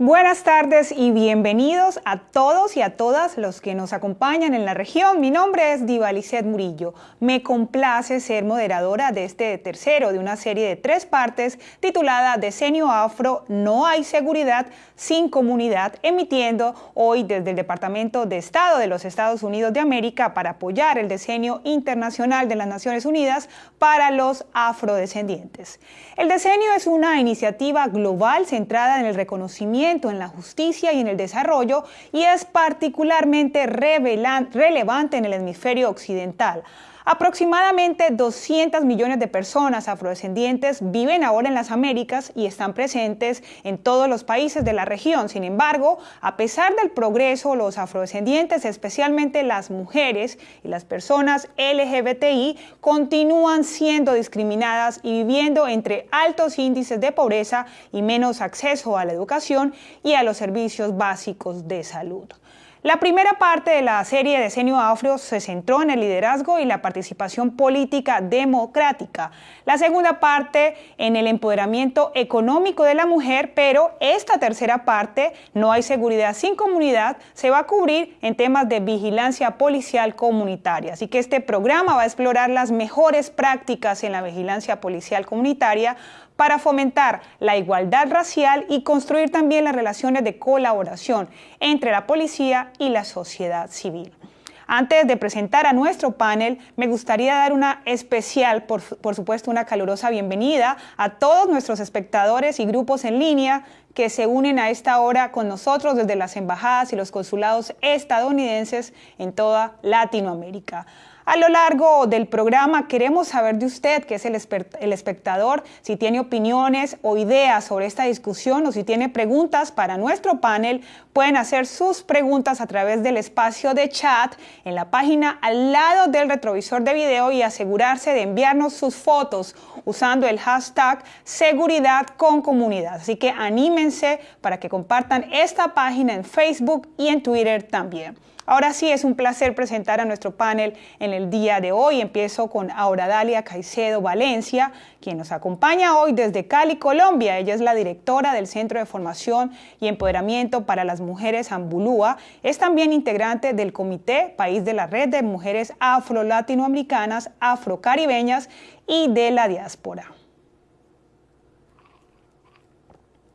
Buenas tardes y bienvenidos a todos y a todas los que nos acompañan en la región. Mi nombre es Divalicet Murillo. Me complace ser moderadora de este tercero de una serie de tres partes titulada Decenio Afro, no hay seguridad sin comunidad, emitiendo hoy desde el Departamento de Estado de los Estados Unidos de América para apoyar el Decenio Internacional de las Naciones Unidas para los afrodescendientes. El Decenio es una iniciativa global centrada en el reconocimiento en la justicia y en el desarrollo y es particularmente relevante en el hemisferio occidental. Aproximadamente 200 millones de personas afrodescendientes viven ahora en las Américas y están presentes en todos los países de la región. Sin embargo, a pesar del progreso, los afrodescendientes, especialmente las mujeres y las personas LGBTI, continúan siendo discriminadas y viviendo entre altos índices de pobreza y menos acceso a la educación y a los servicios básicos de salud. La primera parte de la serie Decenio Afro se centró en el liderazgo y la participación política democrática. La segunda parte en el empoderamiento económico de la mujer, pero esta tercera parte, No hay seguridad sin comunidad, se va a cubrir en temas de vigilancia policial comunitaria. Así que este programa va a explorar las mejores prácticas en la vigilancia policial comunitaria para fomentar la igualdad racial y construir también las relaciones de colaboración entre la policía y la sociedad civil. Antes de presentar a nuestro panel, me gustaría dar una especial, por, por, supuesto, una calurosa bienvenida a todos nuestros espectadores y grupos en línea que se unen a esta hora con nosotros desde las embajadas y los consulados estadounidenses en toda Latinoamérica. A lo largo del programa queremos saber de usted, que es el, espectador, si tiene opiniones o ideas sobre esta discusión o si tiene preguntas para nuestro panel, pueden hacer sus preguntas a través del espacio de chat en la página al lado del retrovisor de video y asegurarse de enviarnos sus fotos usando el hashtag seguridad con comunidad. Así que anímense para que compartan esta página en Facebook y en Twitter también. Ahora sí, es un placer presentar a nuestro panel en el día de hoy. Empiezo con Dalia Caicedo Valencia, quien nos acompaña hoy desde Cali, Colombia. Ella es la directora del Centro de Formación y Empoderamiento para las Mujeres Ambulúa. Es también integrante del Comité País de la Red de Mujeres Afro-Latinoamericanas, Afro-Caribeñas y de la Diáspora.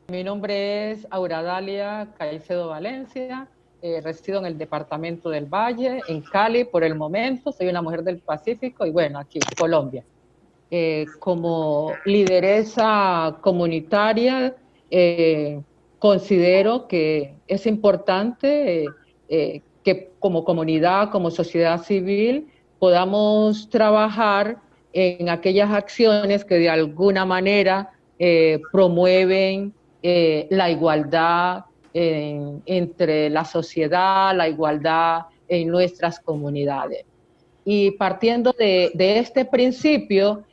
Mi nombre es Dalia Caicedo Valencia, eh, resido en el departamento del Valle, en Cali por el momento, soy una mujer del Pacífico y bueno, aquí Colombia. Eh, como lideresa comunitaria, eh, considero que es importante que como comunidad, como sociedad civil, podamos trabajar en aquellas acciones que de alguna manera promueven la igualdad, entre la sociedad, la igualdad en nuestras comunidades. Y partiendo de, este principio,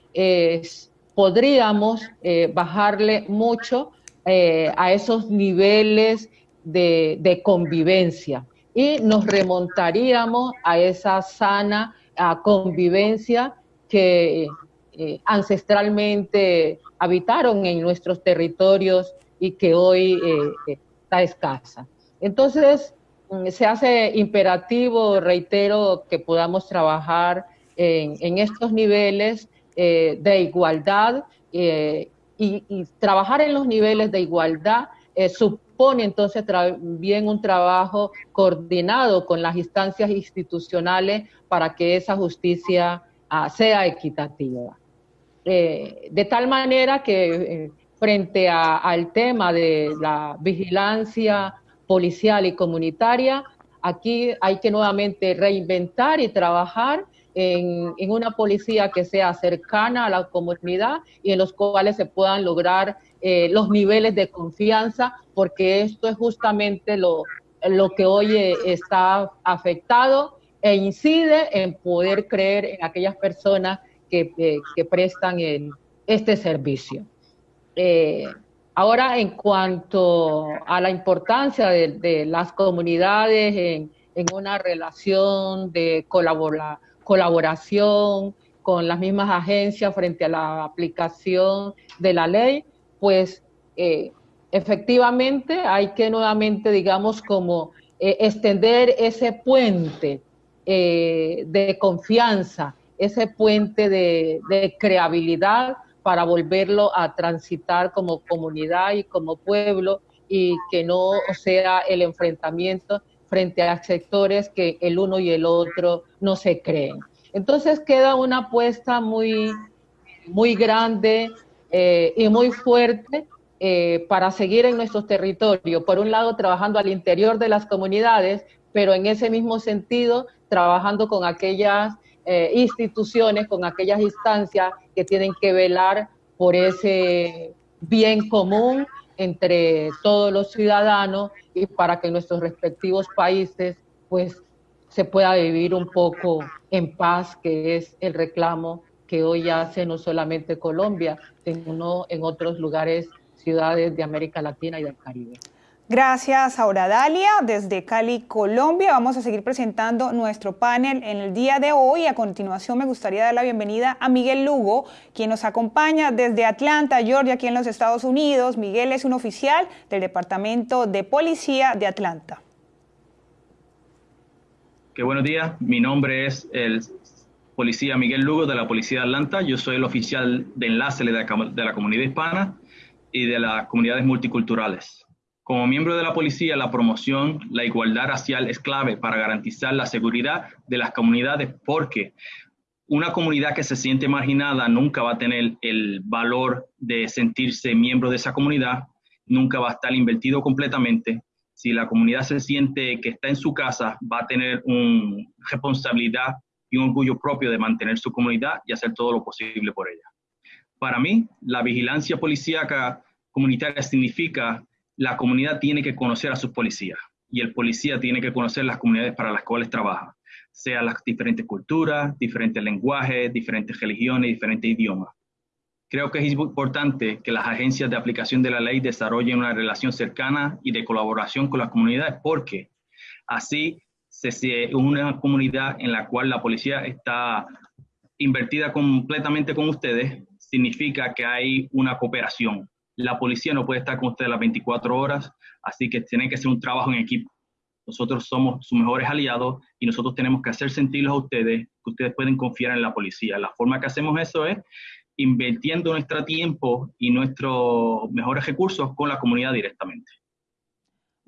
podríamos eh, bajarle mucho eh, a esos niveles de, convivencia y nos remontaríamos a esa sana convivencia que eh, ancestralmente habitaron en nuestros territorios y que hoy está escasa. Entonces, mm, se hace imperativo, reitero, que podamos trabajar en, estos niveles eh, de igualdad eh, y, trabajar en los niveles de igualdad eh, supone entonces también un trabajo coordinado con las instancias institucionales para que esa justicia ah, sea equitativa. de tal manera que frente al tema de la vigilancia policial y comunitaria, aquí hay que nuevamente reinventar y trabajar en, una policía que sea cercana a la comunidad y en los cuales se puedan lograr eh, los niveles de confianza, porque esto es justamente lo, lo que hoy eh, está afectado e incide en poder creer en aquellas personas que, eh, que prestan el, este servicio. Eh, ahora, en cuanto a la importancia de, las comunidades en, una relación de colaboración con las mismas agencias frente a la aplicación de la ley, pues eh, efectivamente hay que nuevamente, digamos, como eh, extender ese puente de confianza, ese puente de, de creabilidad para volverlo a transitar como comunidad y como pueblo y que no sea el enfrentamiento frente a sectores que el uno y el otro no se creen. Entonces queda una apuesta muy, muy grande eh, y muy fuerte eh, para seguir en nuestros territorios. Por un lado, trabajando al interior de las comunidades, pero en ese mismo sentido, trabajando con aquellas eh, instituciones, con aquellas instancias que tienen que velar por ese bien común entre todos los ciudadanos y para que nuestros respectivos países pues se pueda vivir un poco en paz, que es el reclamo que hoy hace no solamente Colombia, sino en otros lugares, ciudades de América Latina y del Caribe. Gracias, Aura Dalia. Desde Cali, Colombia, vamos a seguir presentando nuestro panel en el día de hoy. A continuación, me gustaría dar la bienvenida a Miguel Lugo, quien nos acompaña desde Atlanta, Georgia, aquí en los Estados Unidos. Miguel es un oficial del Departamento de Policía de Atlanta. Qué buenos días. Mi nombre es el policía Miguel Lugo de la Policía de Atlanta. Yo soy el oficial de enlace de la comunidad hispana y de las comunidades multiculturales. Como miembro de la policía, la promoción, la igualdad racial es clave para garantizar la seguridad de las comunidades porque una comunidad que se siente marginada nunca va a tener el valor de sentirse miembro de esa comunidad, nunca va a estar invertido completamente. Si la comunidad se siente que está en su casa, va a tener una responsabilidad y un orgullo propio de mantener su comunidad y hacer todo lo posible por ella. Para mí, la vigilancia policíaca comunitaria significa la comunidad tiene que conocer a sus policías y el policía tiene que conocer las comunidades para las cuales trabaja, sea las diferentes culturas, diferentes lenguajes, diferentes religiones, diferentes idiomas. Creo que es importante que las agencias de aplicación de la ley desarrollen una relación cercana y de colaboración con las comunidades porque así se, una comunidad en la cual la policía está invertida completamente con ustedes, significa que hay una cooperación la policía no puede estar con ustedes las 24 horas, así que tiene que ser un trabajo en equipo. Nosotros somos sus mejores aliados y nosotros tenemos que hacer sentirlos a ustedes que ustedes pueden confiar en la policía. La forma que hacemos eso es invirtiendo nuestro tiempo y nuestros mejores recursos con la comunidad directamente.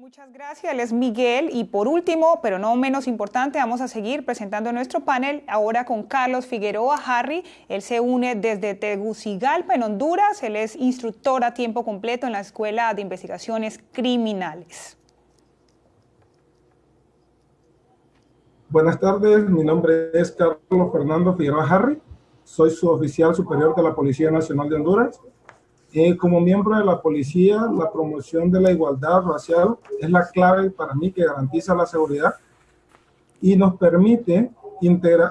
Muchas gracias, él es Miguel. Y por último, pero no menos importante, vamos a seguir presentando nuestro panel ahora con Carlos Figueroa Harry. Él se une desde Tegucigalpa, en Honduras. Él es instructor a tiempo completo en la Escuela de Investigaciones Criminales. Buenas tardes, mi nombre es Carlos Fernando Figueroa Harry. Soy su oficial superior de la Policía Nacional de Honduras eh, como miembro de la policía, la promoción de la igualdad racial es la clave para mí que garantiza la seguridad y nos permite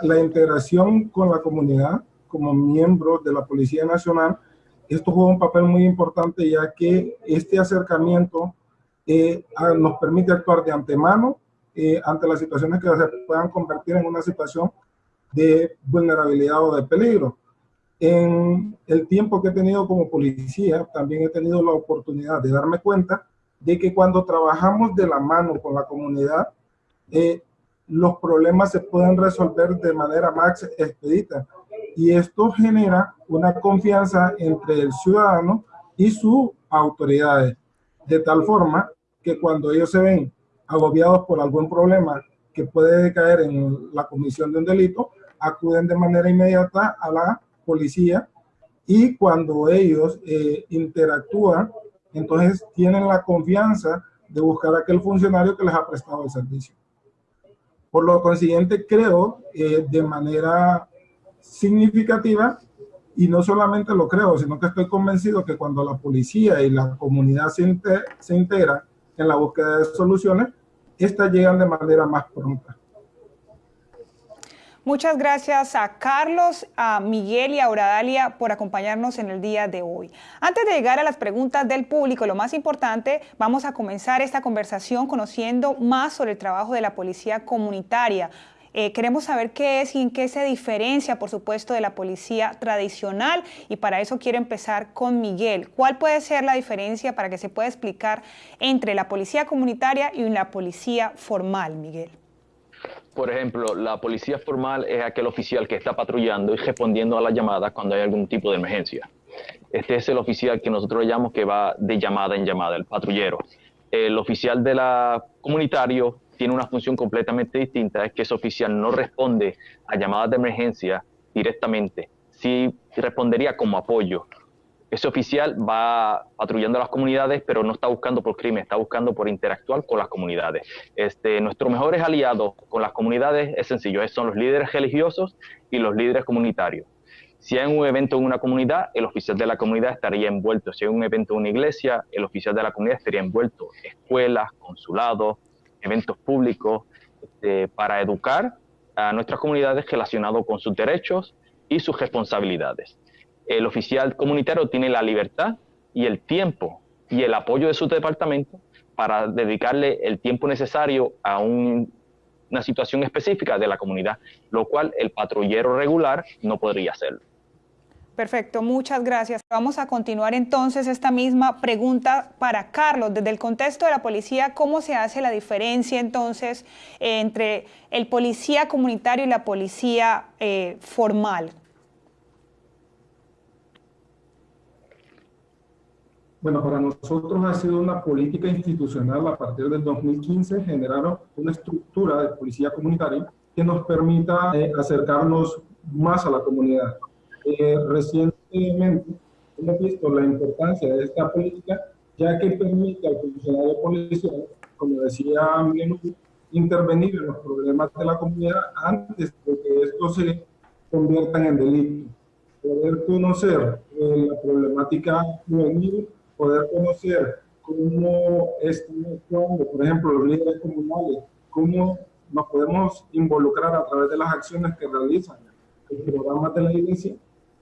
la integración con la comunidad como miembro de la Policía Nacional. Esto juega un papel muy importante ya que este acercamiento eh, nos permite actuar de antemano eh, ante las situaciones que se puedan convertir en una situación de vulnerabilidad o de peligro. En el tiempo que he tenido como policía, también he tenido la oportunidad de darme cuenta de que cuando trabajamos de la mano con la comunidad, eh, los problemas se pueden resolver de manera más expedita. Y esto genera una confianza entre el ciudadano y sus autoridades, de tal forma que cuando ellos se ven agobiados por algún problema que puede caer en la comisión de un delito, acuden de manera inmediata a la policía y cuando ellos eh, interactúan, entonces tienen la confianza de buscar a aquel funcionario que les ha prestado el servicio. Por lo consiguiente, creo eh, de manera significativa, y no solamente lo creo, sino que estoy convencido que cuando la policía y la comunidad se, se integran en la búsqueda de soluciones, estas llegan de manera más pronta. Muchas gracias a Carlos, a Miguel y a Auradalia por acompañarnos en el día de hoy. Antes de llegar a las preguntas del público, lo más importante, vamos a comenzar esta conversación conociendo más sobre el trabajo de la policía comunitaria. Eh, queremos saber qué es y en qué se diferencia, por supuesto, de la policía tradicional y para eso quiero empezar con Miguel. ¿Cuál puede ser la diferencia para que se pueda explicar entre la policía comunitaria y la policía formal, Miguel? Por ejemplo, la policía formal es aquel oficial que está patrullando y respondiendo a las llamadas cuando hay algún tipo de emergencia. Este es el oficial que nosotros llamamos que va de llamada en llamada, el patrullero. El oficial de la comunitario tiene una función completamente distinta, es que ese oficial no responde a llamadas de emergencia directamente, sí respondería como apoyo. Ese oficial va patrullando las comunidades, pero no está buscando por crimen, está buscando por interactuar con las comunidades. Este, nuestros mejores aliados con las comunidades es sencillo, son los líderes religiosos y los líderes comunitarios. Si hay un evento en una comunidad, el oficial de la comunidad estaría envuelto. Si hay un evento en una iglesia, el oficial de la comunidad estaría envuelto. Escuelas, consulados, eventos públicos, este, para educar a nuestras comunidades relacionados con sus derechos y sus responsabilidades. El oficial comunitario tiene la libertad y el tiempo y el apoyo de su departamento para dedicarle el tiempo necesario a una situación específica de la comunidad, lo cual el patrullero regular no podría hacerlo. Perfecto, muchas gracias. Vamos a continuar entonces esta misma pregunta para Carlos. Desde el contexto de la policía, ¿cómo se hace la diferencia entonces entre el policía comunitario y la policía eh, formal? Bueno, para nosotros ha sido una política institucional a partir del 2015 generaron una estructura de policía comunitaria que nos permita eh, acercarnos más a la comunidad. Eh, recientemente hemos visto la importancia de esta política, ya que permite al funcionario policial, como decía Miguel, intervenir en los problemas de la comunidad antes de que estos se conviertan en delito. Poder conocer eh, la problemática juvenil, poder conocer cómo actuando, por ejemplo, los líderes comunales, cómo nos podemos involucrar a través de las acciones que realizan los programas de la iglesia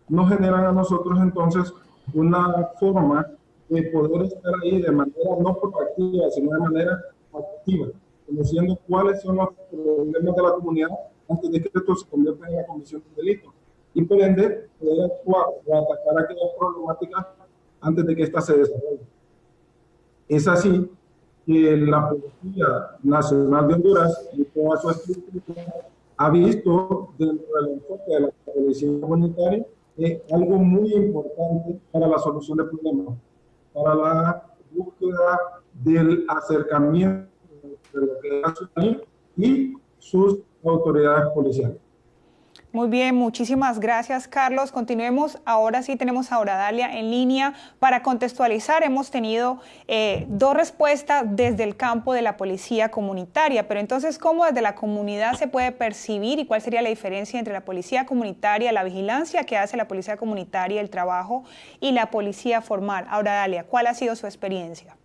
nos generan a nosotros entonces una forma de poder estar ahí de manera no proactiva, sino de manera activa, conociendo cuáles son los problemas de la comunidad antes de que esto se convierta en la comisión de delito. Y por ende, poder actuar o atacar aquellas problemáticas antes de que ésta se desarrolle. Es así que la Policía Nacional de Honduras, y toda su estructura, ha visto dentro del enfoque de la policía comunitaria es algo muy importante para la solución de problemas, para la búsqueda del acercamiento de que es y sus autoridades policiales. Muy bien, muchísimas gracias Carlos. Continuemos, ahora sí tenemos a Dalia en línea para contextualizar. Hemos tenido eh, dos respuestas desde el campo de la policía comunitaria, pero entonces, ¿cómo desde la comunidad se puede percibir y cuál sería la diferencia entre la policía comunitaria, la vigilancia que hace la policía comunitaria, el trabajo y la policía formal? Ahora Dalia, ¿cuál ha sido su experiencia?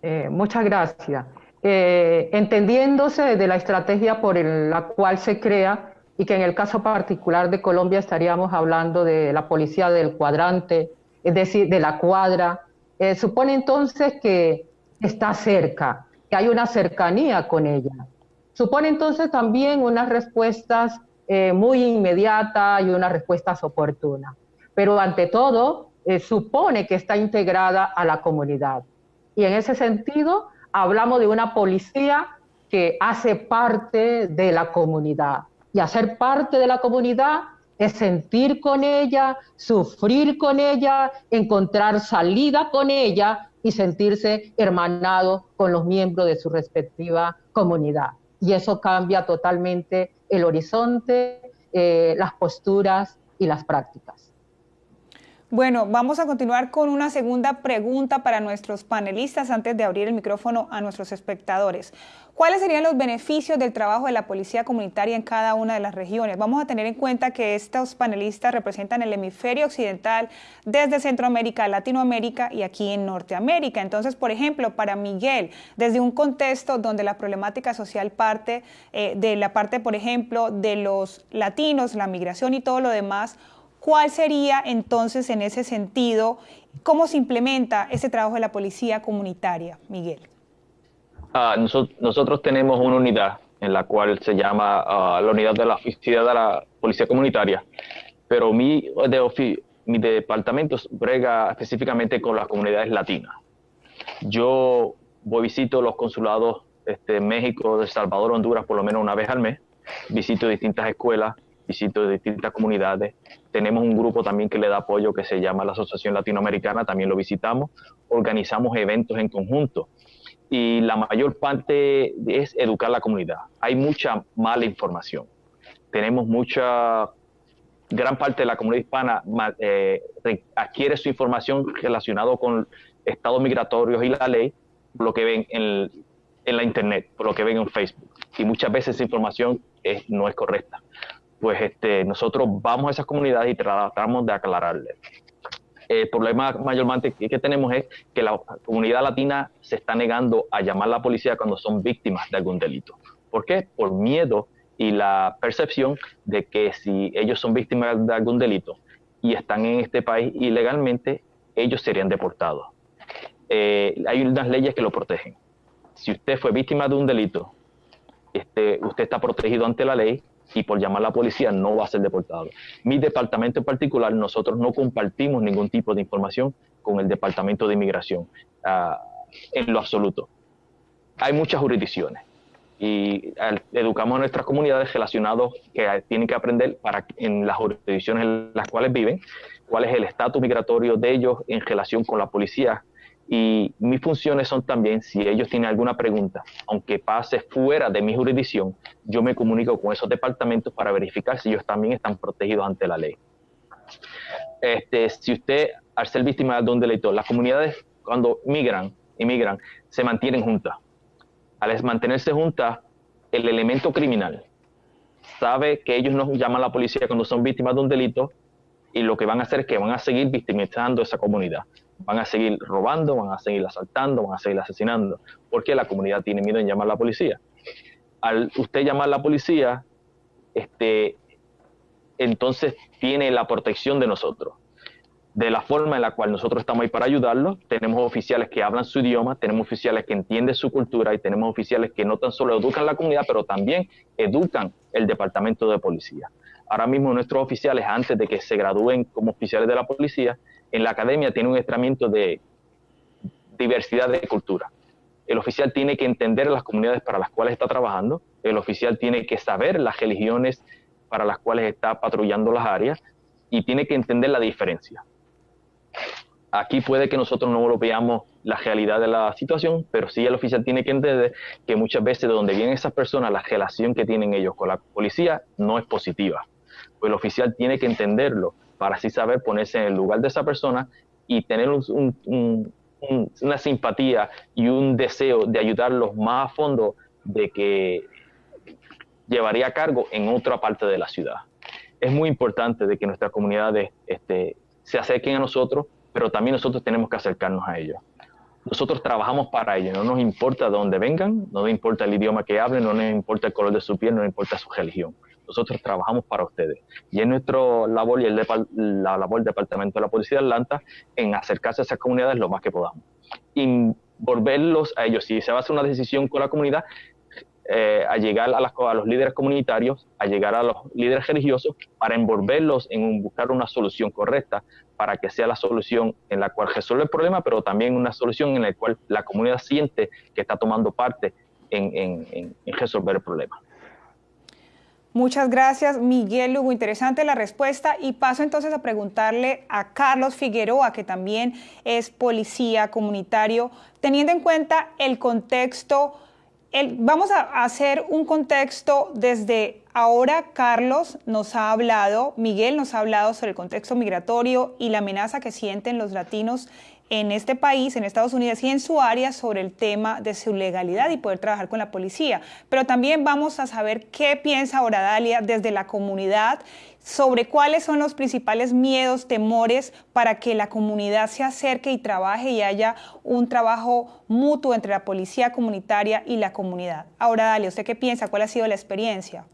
Eh, muchas gracias. Eh, entendiéndose de la estrategia por la cual se crea y que en el caso particular de Colombia estaríamos hablando de la policía del cuadrante, es decir, de la cuadra. Eh, supone entonces que está cerca, que hay una cercanía con ella. Supone entonces también unas respuestas eh, muy inmediatas y unas respuestas oportunas. Pero ante todo, eh, supone que está integrada a la comunidad. Y en ese sentido, hablamos de una policía que hace parte de la comunidad y hacer parte de la comunidad es sentir con ella, sufrir con ella, encontrar salida con ella y sentirse hermanado con los miembros de su respectiva comunidad. Y eso cambia totalmente el horizonte, eh, las posturas y las prácticas. Bueno, vamos a continuar con una segunda pregunta para nuestros panelistas antes de abrir el micrófono a nuestros espectadores. ¿Cuáles serían los beneficios del trabajo de la policía comunitaria en cada una de las regiones? Vamos a tener en cuenta que estos panelistas representan el hemisferio occidental desde Centroamérica, Latinoamérica y aquí en Norteamérica. Entonces, por ejemplo, para Miguel, desde un contexto donde la problemática social parte eh, de la parte, por ejemplo, de los latinos, la migración y todo lo demás, ¿Cuál sería entonces en ese sentido, cómo se implementa ese trabajo de la policía comunitaria, Miguel? Ah, nosotros, tenemos una unidad en la cual se llama ah, la unidad de la oficina de la policía comunitaria, pero mi, de mi departamento brega específicamente con las comunidades latinas. Yo voy visito los consulados este, México, de Salvador, Honduras por lo menos una vez al mes, visito distintas escuelas, visito distintas comunidades. Tenemos un grupo también que le da apoyo que se llama la Asociación Latinoamericana, también lo visitamos. Organizamos eventos en conjunto y la mayor parte es educar a la comunidad. Hay mucha mala información. Tenemos mucha, gran parte de la comunidad hispana eh, adquiere su información relacionada con estados migratorios y la ley por lo que ven en, la internet, por lo que ven en Facebook. Y muchas veces esa información no es correcta. Pues este, nosotros vamos a esas comunidades y tratamos de aclararles el problema mayormente que tenemos es que la comunidad latina se está negando a llamar a la policía cuando son víctimas de algún delito. ¿Por qué? Por miedo y la percepción de que si ellos son víctimas de algún delito y están en este país ilegalmente, ellos serían deportados. Eh, hay unas leyes que lo protegen. Si usted fue víctima de un delito, este, usted está protegido ante la ley y por llamar a la policía no va a ser deportado. Mi departamento en particular, nosotros no compartimos ningún tipo de información con el Departamento de Inmigración ah, en lo absoluto. Hay muchas jurisdicciones y educamos a nuestras comunidades relacionados que tienen que aprender para en las jurisdicciones en las cuales viven, cuál es el estatus migratorio de ellos en relación con la policía y mis funciones son también, si ellos tienen alguna pregunta, aunque pase fuera de mi jurisdicción, yo me comunico con esos departamentos para verificar si ellos también están protegidos ante la ley. Este, si usted, al ser víctima de un delito, las comunidades cuando migran, inmigran, se mantienen juntas. Al mantenerse juntas, el elemento criminal sabe que ellos no llaman a la policía cuando son víctimas de un delito y lo que van a hacer es que van a seguir victimizando esa comunidad van a seguir robando, van a seguir asaltando, van a seguir asesinando, porque la comunidad tiene miedo en llamar a la policía. Al usted llamar a la policía, este, entonces tiene la protección de nosotros. De la forma en la cual nosotros estamos ahí para ayudarlos, tenemos oficiales que hablan su idioma, tenemos oficiales que entienden su cultura y tenemos oficiales que no tan solo educan la comunidad, pero también educan el departamento de policía. Ahora mismo nuestros oficiales, antes de que se gradúen como oficiales de la policía, en la academia tiene un estramiento de diversidad de cultura. El oficial tiene que entender las comunidades para las cuales está trabajando, el oficial tiene que saber las religiones para las cuales está patrullando las áreas y tiene que entender la diferencia. Aquí puede que nosotros no lo veamos la realidad de la situación, pero sí el oficial tiene que entender que muchas veces de donde vienen esas personas, la relación que tienen ellos con la policía no es positiva. Pues el oficial tiene que entenderlo para así saber ponerse en el lugar de esa persona y tener una simpatía y un deseo de ayudarlos más a fondo de que llevaría a cargo en otra parte de la ciudad. Es muy importante de que nuestras comunidades este, se acerquen a nosotros, pero también nosotros tenemos que acercarnos a ellos. Nosotros trabajamos para ellos, no nos importa de dónde vengan, no nos importa el idioma que hablen, no nos importa el color de su piel, no nos importa su religión nosotros trabajamos para ustedes. Y es nuestra labor y el la labor del Departamento de la Policía de Atlanta en acercarse a esas comunidades lo más que podamos. Y volverlos a ellos, si se va a hacer una decisión con la comunidad, eh, a llegar a, las, los líderes comunitarios, a llegar a los líderes religiosos, para envolverlos en buscar una solución correcta, para que sea la solución en la cual resuelve el problema, pero también una solución en la cual la comunidad siente que está tomando parte en, en resolver el problema. Muchas gracias, Miguel Lugo. Interesante la respuesta. Y paso entonces a preguntarle a Carlos Figueroa, que también es policía comunitario, teniendo en cuenta el contexto. vamos a hacer un contexto desde ahora. Carlos nos ha hablado, Miguel nos ha hablado sobre el contexto migratorio y la amenaza que sienten los latinos en este país, en Estados Unidos y en su área sobre el tema de su legalidad y poder trabajar con la policía. Pero también vamos a saber qué piensa ahora Dalia desde la comunidad sobre cuáles son los principales miedos, temores para que la comunidad se acerque y trabaje y haya un trabajo mutuo entre la policía comunitaria y la comunidad. Ahora, Dalia, ¿usted qué piensa? ¿Cuál ha sido la experiencia?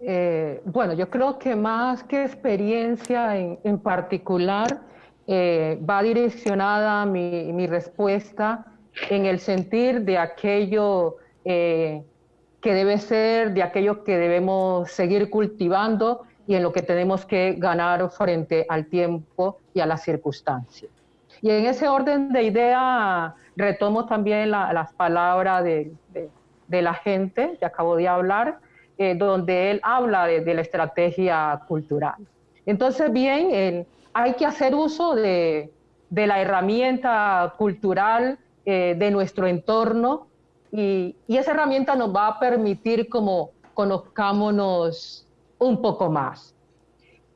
Eh, bueno, yo creo que más que experiencia en, en particular, eh, va direccionada mi, respuesta en el sentir de aquello eh, que debe ser de aquellos que debemos seguir cultivando y en lo que tenemos que ganar frente al tiempo y a las circunstancias. Y en ese orden de idea retomo también las palabras de, la gente que acabo de hablar, eh, donde él habla de, la estrategia cultural. Entonces, bien, hay que hacer uso de, la herramienta cultural eh, de nuestro entorno y, esa herramienta nos va a permitir como conozcámonos un poco más.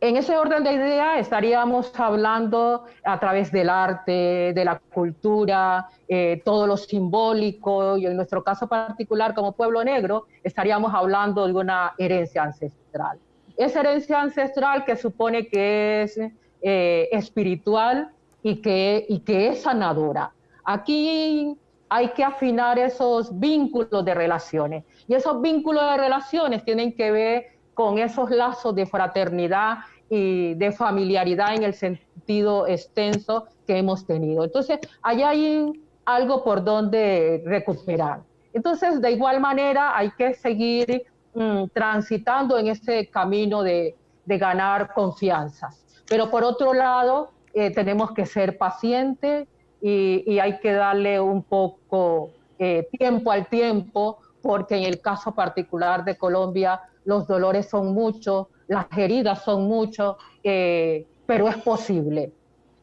En ese orden de ideas estaríamos hablando a través del arte, de la cultura, eh, todo lo simbólico, y en nuestro caso particular como pueblo negro, estaríamos hablando de una herencia ancestral. Esa herencia ancestral que supone que es eh, espiritual y que, y que es sanadora. Aquí hay que afinar esos vínculos de relaciones. Y esos vínculos de relaciones tienen que ver con esos lazos de fraternidad y de familiaridad en el sentido extenso que hemos tenido. Entonces, allá hay algo por donde recuperar. Entonces, de igual manera, hay que seguir mm, transitando en ese camino de, ganar confianza. Pero por otro lado, eh, tenemos que ser pacientes, y, hay que darle un poco eh, tiempo al tiempo, porque en el caso particular de Colombia los dolores son muchos, las heridas son muchos, eh, pero es posible.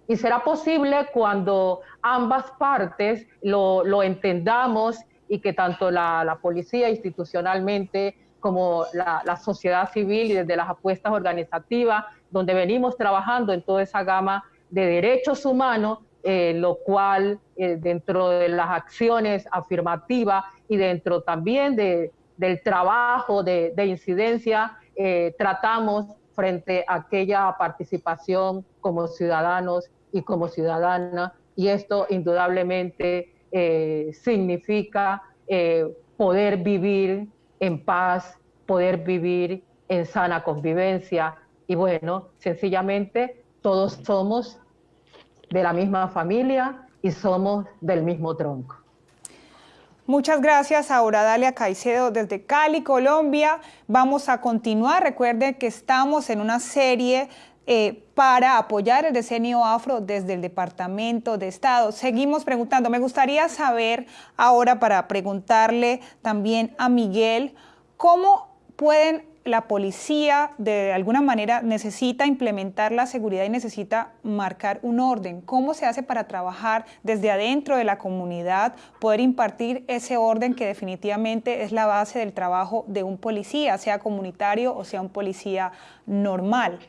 Y será posible cuando ambas partes lo, entendamos y que tanto la, policía institucionalmente como la, sociedad civil y desde las apuestas organizativas, donde venimos trabajando en toda esa gama de derechos humanos, eh, lo cual eh, dentro de las acciones afirmativas y dentro también de, del trabajo de, incidencia, eh, tratamos frente a aquella participación como ciudadanos y como ciudadanas, y esto indudablemente significa poder vivir en paz, poder vivir en sana convivencia, y bueno, sencillamente todos somos de la misma familia y somos del mismo tronco. Muchas gracias a Dalia Caicedo desde Cali, Colombia. Vamos a continuar. Recuerden que estamos en una serie eh, para apoyar el decenio afro desde el Departamento de Estado. Seguimos preguntando. Me gustaría saber ahora para preguntarle también a Miguel, ¿cómo pueden la policía de alguna manera necesita implementar la seguridad y necesita marcar un orden. ¿Cómo se hace para trabajar desde adentro de la comunidad, poder impartir ese orden que definitivamente es la base del trabajo de un policía, sea comunitario o sea un policía normal?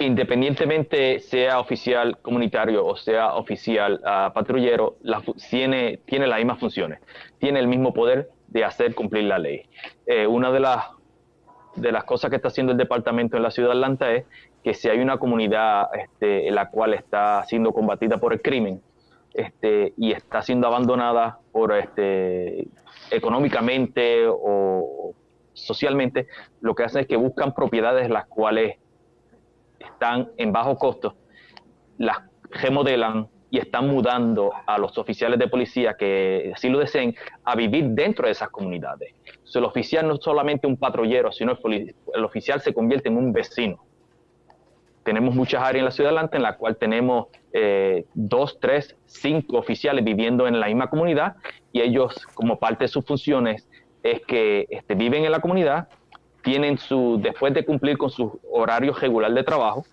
Independientemente sea oficial comunitario o sea oficial ah, patrullero, tiene, tiene las mismas funciones, tiene el mismo poder de hacer cumplir la ley. Eh, una de las, de las cosas que está haciendo el departamento en la ciudad de Atlanta es que si hay una comunidad este, en la cual está siendo combatida por el crimen este, y está siendo abandonada por este, económicamente o socialmente, lo que hacen es que buscan propiedades las cuales están en bajo costo, las remodelan, y están mudando a los oficiales de policía que así lo deseen a vivir dentro de esas comunidades. el oficial no es solamente un patrullero, sino el, el oficial se convierte en un vecino. Tenemos muchas áreas en la ciudad de Atlanta en la cual tenemos eh, dos, tres, cinco oficiales viviendo en la misma comunidad y ellos, como parte de sus funciones, es que este, viven en la comunidad, tienen su, después de cumplir con su horario regular de trabajo,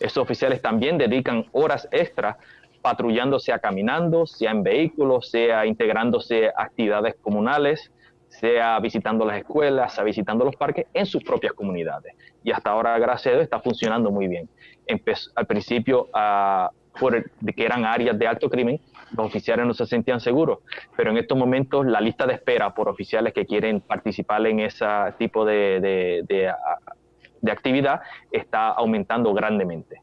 esos oficiales también dedican horas extras patrullando, sea caminando, sea en vehículos, sea integrándose a actividades comunales, sea visitando las escuelas, sea visitando los parques en sus propias comunidades. Y hasta ahora, gracias a Dios, está funcionando muy bien. Empezó, al principio, por de que eran áreas de alto crimen, los oficiales no se sentían seguros, pero en estos momentos la lista de espera por oficiales que quieren participar en ese tipo de, de actividad está aumentando grandemente.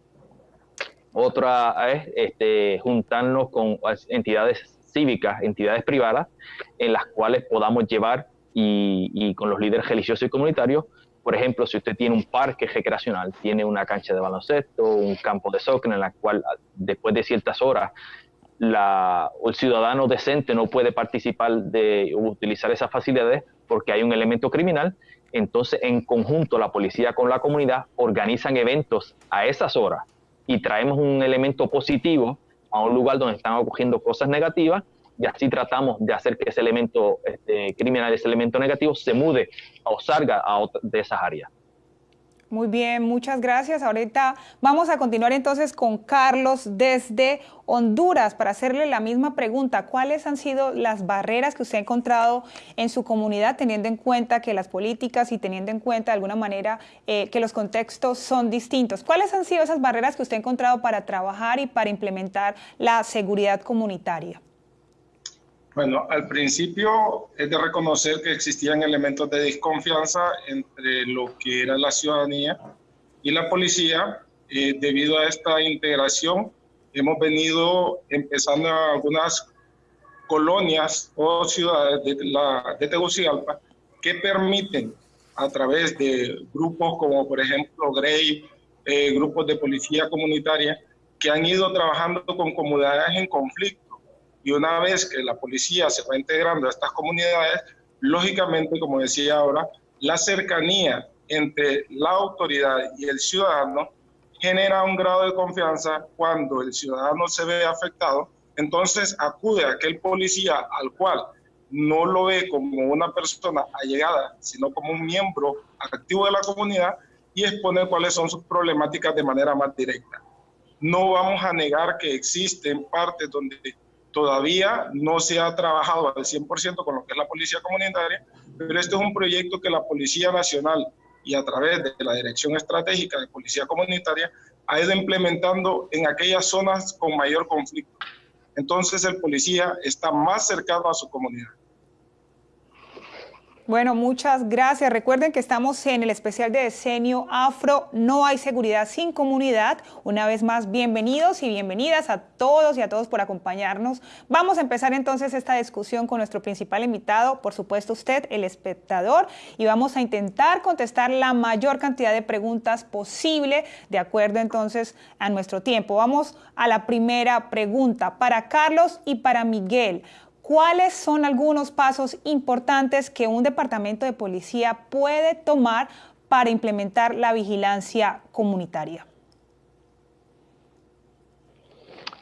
Otra es este, juntarnos con entidades cívicas, entidades privadas, en las cuales podamos llevar y, con los líderes religiosos y comunitarios, por ejemplo, si usted tiene un parque recreacional, tiene una cancha de baloncesto, un campo de soccer en la cual después de ciertas horas la, el ciudadano decente no puede participar de utilizar esas facilidades porque hay un elemento criminal, entonces en conjunto la policía con la comunidad organizan eventos a esas horas y traemos un elemento positivo a un lugar donde están ocurriendo cosas negativas y así tratamos de hacer que ese elemento este, criminal, ese elemento negativo se mude o salga a de esas áreas. Muy bien, muchas gracias. Ahorita vamos a continuar entonces con Carlos desde Honduras para hacerle la misma pregunta. ¿Cuáles han sido las barreras que usted ha encontrado en su comunidad teniendo en cuenta que las políticas y teniendo en cuenta de alguna manera eh, que los contextos son distintos? ¿Cuáles han sido esas barreras que usted ha encontrado para trabajar y para implementar la seguridad comunitaria? Bueno, al principio es de reconocer que existían elementos de desconfianza entre lo que era la ciudadanía y la policía. Eh, debido a esta integración, hemos venido empezando algunas colonias o ciudades de, la, de Tegucigalpa que permiten a través de grupos como por ejemplo GREY, eh, grupos de policía comunitaria, que han ido trabajando con comunidades en conflicto y una vez que la policía se va integrando a estas comunidades, lógicamente, como decía ahora, la cercanía entre la autoridad y el ciudadano genera un grado de confianza cuando el ciudadano se ve afectado, entonces acude a aquel policía al cual no lo ve como una persona allegada, sino como un miembro activo de la comunidad y expone cuáles son sus problemáticas de manera más directa. No vamos a negar que existen partes donde Todavía no se ha trabajado al 100% con lo que es la policía comunitaria, pero este es un proyecto que la Policía Nacional y a través de la Dirección Estratégica de Policía Comunitaria ha ido implementando en aquellas zonas con mayor conflicto. Entonces el policía está más cercano a su comunidad. Bueno, muchas gracias. Recuerden que estamos en el especial de Decenio Afro, No hay seguridad sin comunidad. Una vez más, bienvenidos y bienvenidas a todos y a todos por acompañarnos. Vamos a empezar entonces esta discusión con nuestro principal invitado, por supuesto usted, el espectador, y vamos a intentar contestar la mayor cantidad de preguntas posible de acuerdo entonces a nuestro tiempo. Vamos a la primera pregunta para Carlos y para Miguel. ¿Cuáles son algunos pasos importantes que un departamento de policía puede tomar para implementar la vigilancia comunitaria?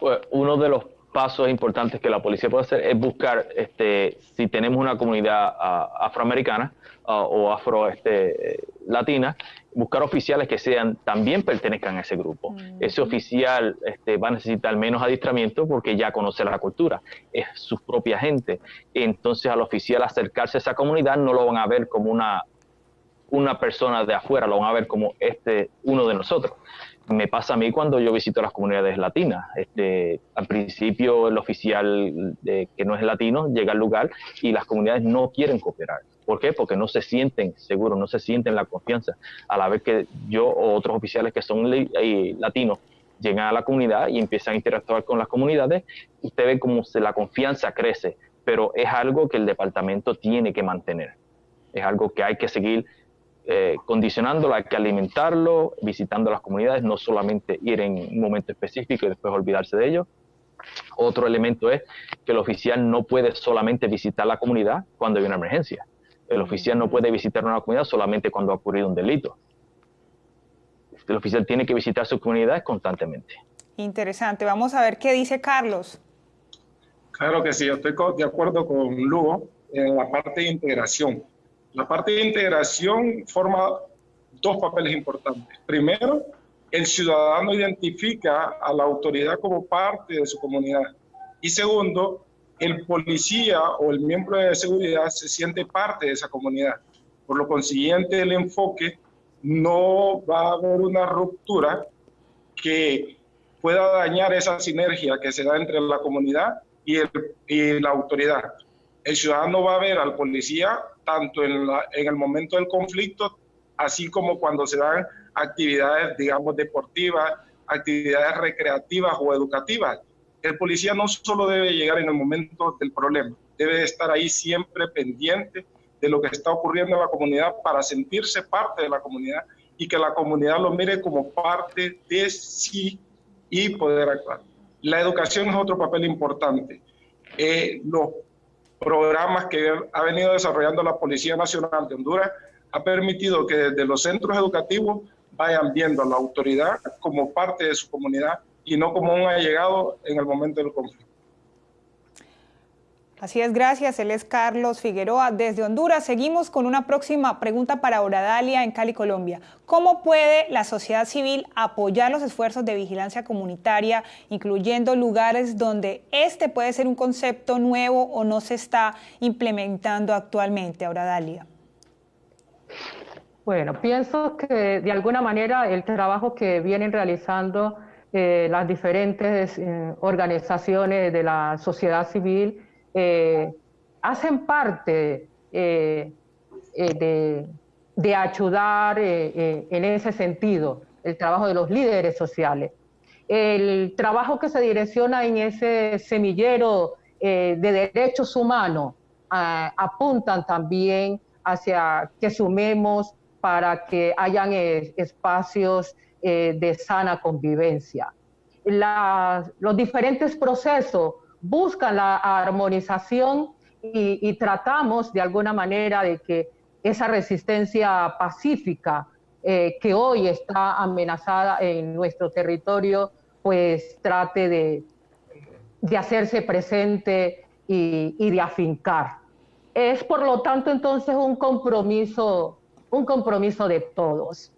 Pues, uno de los pasos importantes que la policía puede hacer es buscar este, si tenemos una comunidad ah, afroamericana ah, o afro este, latina, buscar oficiales que sean también pertenezcan a ese grupo. Ese oficial este, va a necesitar menos adiestramiento porque ya conoce la cultura, es su propia gente. Entonces al oficial acercarse a esa comunidad no lo van a ver como una, una persona de afuera, lo van a ver como este uno de nosotros. Me pasa a mí cuando yo visito las comunidades latinas. Este, al principio el oficial que no es latino llega al lugar y las comunidades no quieren cooperar ¿Por qué? Porque no se sienten seguros, no se sienten la confianza. A la vez que yo o otros oficiales que son eh, latinos llegan a la comunidad y empiezan a interactuar con las comunidades, usted ve cómo se, la confianza crece, pero es algo que el departamento tiene que mantener. Es algo que hay que seguir eh, condicionándolo, hay que alimentarlo, visitando las comunidades, no solamente ir en un momento específico y después olvidarse de ello. Otro elemento es que el oficial no puede solamente visitar la comunidad cuando hay una emergencia el oficial no puede visitar una comunidad solamente cuando ha ocurrido un delito. El oficial tiene que visitar sus comunidades constantemente. Interesante. Vamos a ver qué dice Carlos. Claro que sí, yo estoy de acuerdo con Lugo en la parte de integración. La parte de integración forma dos papeles importantes. Primero, el ciudadano identifica a la autoridad como parte de su comunidad. Y segundo, el policía o el miembro de seguridad se siente parte de esa comunidad. Por lo consiguiente, el enfoque no va a haber una ruptura que pueda dañar esa sinergia que se da entre la comunidad y, la autoridad. El ciudadano va a ver al policía tanto en, el momento del conflicto, así como cuando se dan actividades, digamos, deportivas, actividades recreativas o educativas el policía no solo debe llegar en el momento del problema, debe estar ahí siempre pendiente de lo que está ocurriendo en la comunidad para sentirse parte de la comunidad y que la comunidad lo mire como parte de sí y poder actuar. La educación es otro papel importante. Eh, los programas que ha venido desarrollando la Policía Nacional de Honduras ha permitido que desde los centros educativos vayan viendo a la autoridad como parte de su comunidad y no como un allegado en el momento del conflicto. Así es, gracias. Él es Carlos Figueroa desde Honduras. Seguimos con una próxima pregunta para Oradalia en Cali, Colombia. ¿Cómo puede la sociedad civil apoyar los esfuerzos de vigilancia comunitaria, incluyendo lugares donde este puede ser un concepto nuevo o no se está implementando actualmente, Oradalia? Bueno, pienso que de alguna manera el trabajo que vienen realizando eh, las diferentes eh, organizaciones de la sociedad civil eh, hacen parte eh, de, ayudar en ese sentido, el trabajo de los líderes sociales. El trabajo que se direcciona en ese semillero de derechos humanos apuntan también hacia que sumemos para que hayan espacios de sana convivencia. los diferentes procesos buscan la armonización y, tratamos de alguna manera de que esa resistencia pacífica eh, que hoy está amenazada en nuestro territorio, pues trate de, de hacerse presente y, y, de afincar. Es por lo tanto entonces un compromiso, un compromiso de todos.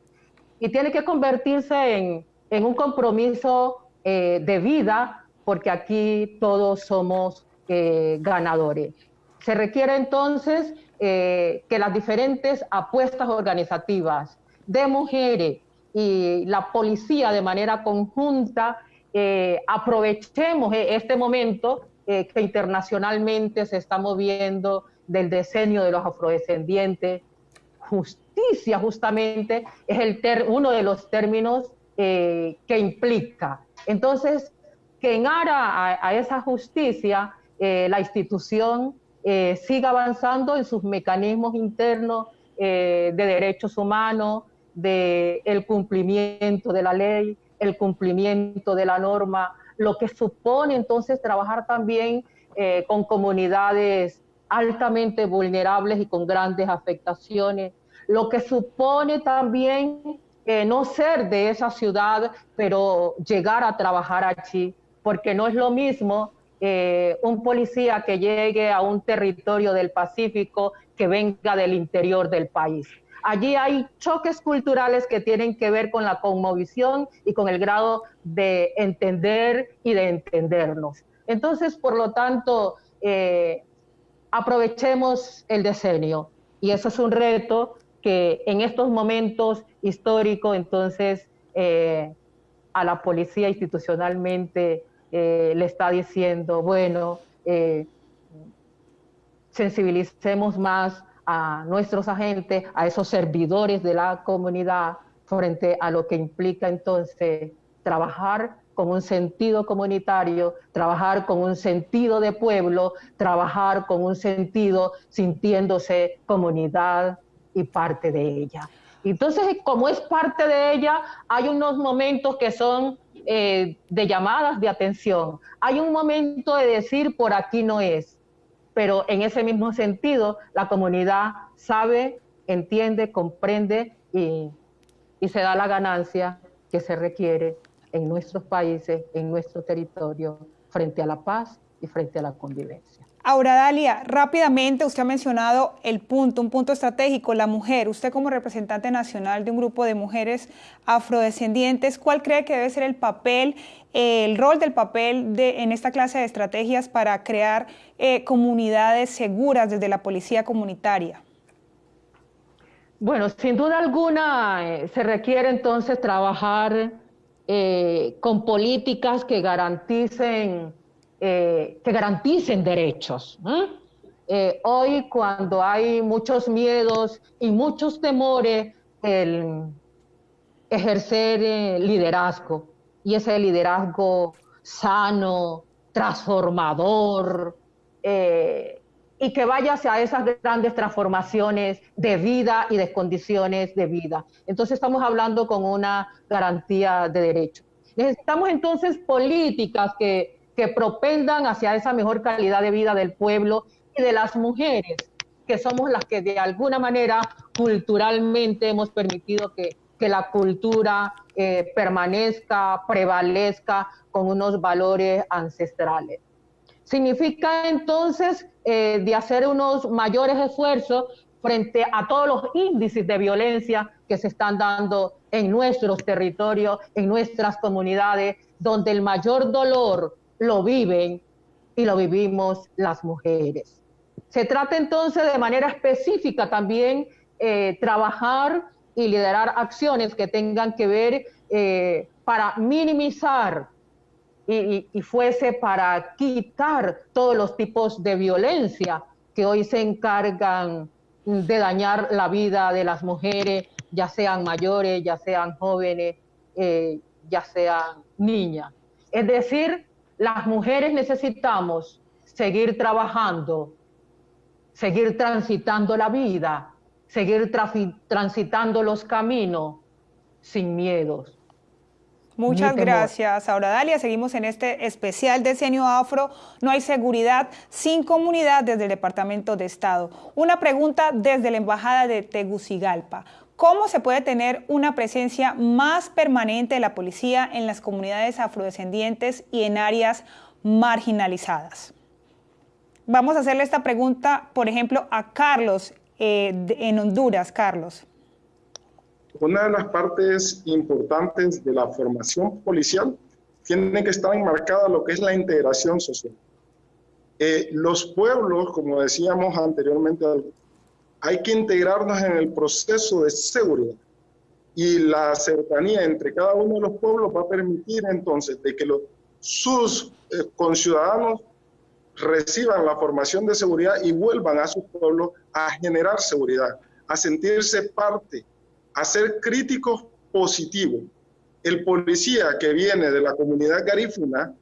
Y tiene que convertirse en, en un compromiso eh, de vida porque aquí todos somos eh, ganadores. Se requiere entonces eh, que las diferentes apuestas organizativas de mujeres y la policía de manera conjunta aprovechemos este momento que internacionalmente se está moviendo del diseño de los afrodescendientes. Justicia justamente es el uno de los términos que implica. Entonces, que en ara a, esa justicia eh, la institución eh, siga avanzando en sus mecanismos internos eh, de derechos humanos, de el cumplimiento de la ley, el cumplimiento de la norma, lo que supone entonces trabajar también con comunidades altamente vulnerables y con grandes afectaciones, lo que supone también no ser de esa ciudad, pero llegar a trabajar allí, porque no es lo mismo eh, un policía que llegue a un territorio del Pacífico que venga del interior del país. Allí hay choques culturales que tienen que ver con la conmovisión y con el grado de entender y de entendernos. Entonces, por lo tanto, eh, aprovechemos el decenio y eso es un reto que en estos momentos históricos, entonces, eh, a la policía institucionalmente eh, le está diciendo, bueno, eh, sensibilicemos más a nuestros agentes, a esos servidores de la comunidad frente a lo que implica entonces trabajar con un sentido comunitario, trabajar con un sentido de pueblo, trabajar con un sentido sintiéndose comunidad y parte de ella. Entonces, como es parte de ella, hay unos momentos que son eh, de llamadas de atención. Hay un momento de decir por aquí no es, pero en ese mismo sentido la comunidad sabe, entiende, comprende y, y se da la ganancia que se requiere en nuestros países, en nuestro territorio, frente a la paz y frente a la convivencia. Ahora, Dalia, rápidamente, usted ha mencionado el punto, un punto estratégico, la mujer. Usted como representante nacional de un grupo de mujeres afrodescendientes, ¿cuál cree que debe ser el papel, el rol del papel de, en esta clase de estrategias para crear eh, comunidades seguras desde la policía comunitaria? Bueno, sin duda alguna eh, se requiere entonces trabajar eh, con políticas que garanticen eh, que garanticen derechos. Eh, hoy, cuando hay muchos miedos y muchos temores, el ejercer eh, liderazgo y ese liderazgo sano, transformador, y que vaya hacia esas grandes transformaciones de vida y de condiciones de vida. Entonces estamos hablando con una garantía de derechos. Necesitamos entonces políticas que, que propendan hacia esa mejor calidad de vida del pueblo y de las mujeres, que somos las que de alguna manera culturalmente hemos permitido que, la cultura eh, permanezca, prevalezca con unos valores ancestrales. Significa entonces eh, de hacer unos mayores esfuerzos frente a todos los índices de violencia que se están dando en nuestros territorios, en nuestras comunidades, donde el mayor dolor lo viven y lo vivimos las mujeres. Se trata entonces de manera específica también eh, trabajar y liderar acciones que tengan que ver eh, para minimizar y, fuese para quitar todos los tipos de violencia que hoy se encargan de dañar la vida de las mujeres, ya sean mayores, ya sean jóvenes, eh, ya sean niñas. Es decir, las mujeres necesitamos seguir trabajando, seguir transitando la vida, seguir transitando los caminos sin miedos. Muchas gracias, Ahora Dalia. Seguimos en este especial Decenio Afro. No hay seguridad sin comunidad desde el Departamento de Estado. Una pregunta desde la Embajada de Tegucigalpa. ¿Cómo se puede tener una presencia más permanente de la policía en las comunidades afrodescendientes y en áreas marginalizadas? Vamos a hacerle esta pregunta, por ejemplo, a Carlos eh, en Honduras. Carlos. Una de las partes importantes de la formación policial tiene que estar enmarcada lo que es la integración social. Eh, los pueblos, como decíamos anteriormente, hay que integrarnos en el proceso de seguridad y la cercanía entre cada uno de los pueblos va a permitir entonces de que los, sus eh, conciudadanos reciban la formación de seguridad y vuelvan a sus pueblos a generar seguridad, a sentirse parte a ser críticos positivos. El policía que viene de la comunidad garífuna,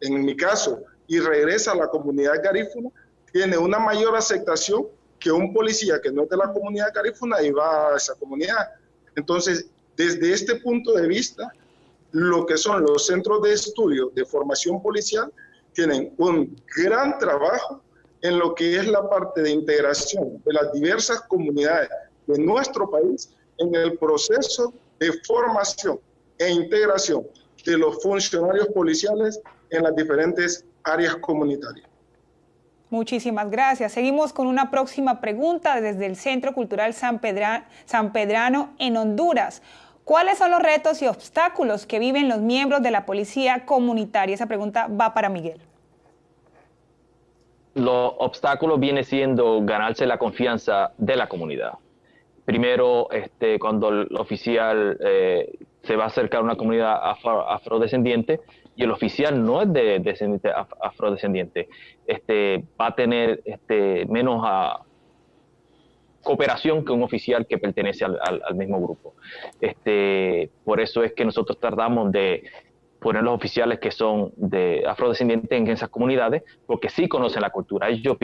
en mi caso, y regresa a la comunidad garífuna, tiene una mayor aceptación que un policía que no es de la comunidad garífuna y a esa comunidad. Entonces, desde este punto de vista, lo que son los centros de estudio de formación policial tienen un gran trabajo en lo que es la parte de integración de las diversas comunidades de nuestro país en el proceso de formación e integración de los funcionarios policiales en las diferentes áreas comunitarias. Muchísimas gracias. Seguimos con una próxima pregunta desde el Centro Cultural San, San Pedrano en Honduras. ¿Cuáles son los retos y obstáculos que viven los miembros de la policía comunitaria? Esa pregunta va para Miguel. Los obstáculos viene siendo ganarse la confianza de la comunidad primero, este, cuando el oficial eh, se va a acercar a una comunidad afrodescendiente y el oficial no es de descendiente afrodescendiente, este, va a tener este, menos a, cooperación que un oficial que pertenece al, mismo grupo. Este, por eso es que nosotros tardamos de poner los oficiales que son de afrodescendientes en esas comunidades, porque sí conocen la cultura. Ellos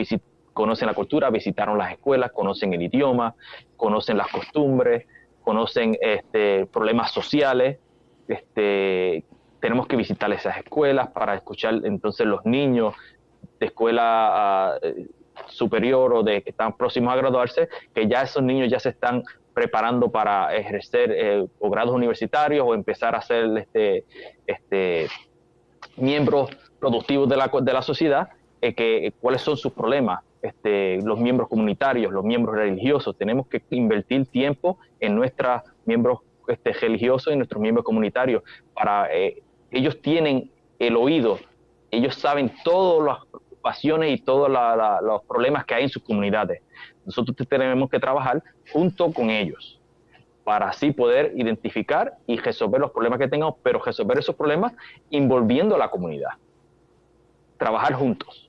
conocen la cultura, visitaron las escuelas, conocen el idioma, conocen las costumbres, conocen este, problemas sociales. Este, tenemos que visitar esas escuelas para escuchar entonces los niños de escuela ah, superior o de que están próximos a graduarse, que ya esos niños ya se están preparando para ejercer eh, o grados universitarios o empezar a ser este, este, miembros productivos de la, de la sociedad, eh, que, cuáles son sus problemas, este, los miembros comunitarios, los miembros religiosos. Tenemos que invertir tiempo en nuestros miembros este, religiosos y nuestros miembros comunitarios. Para, eh, ellos tienen el oído, ellos saben todas las preocupaciones y todos los problemas que hay en sus comunidades. Nosotros tenemos que trabajar junto con ellos para así poder identificar y resolver los problemas que tengamos, pero resolver esos problemas involviendo a la comunidad. Trabajar juntos.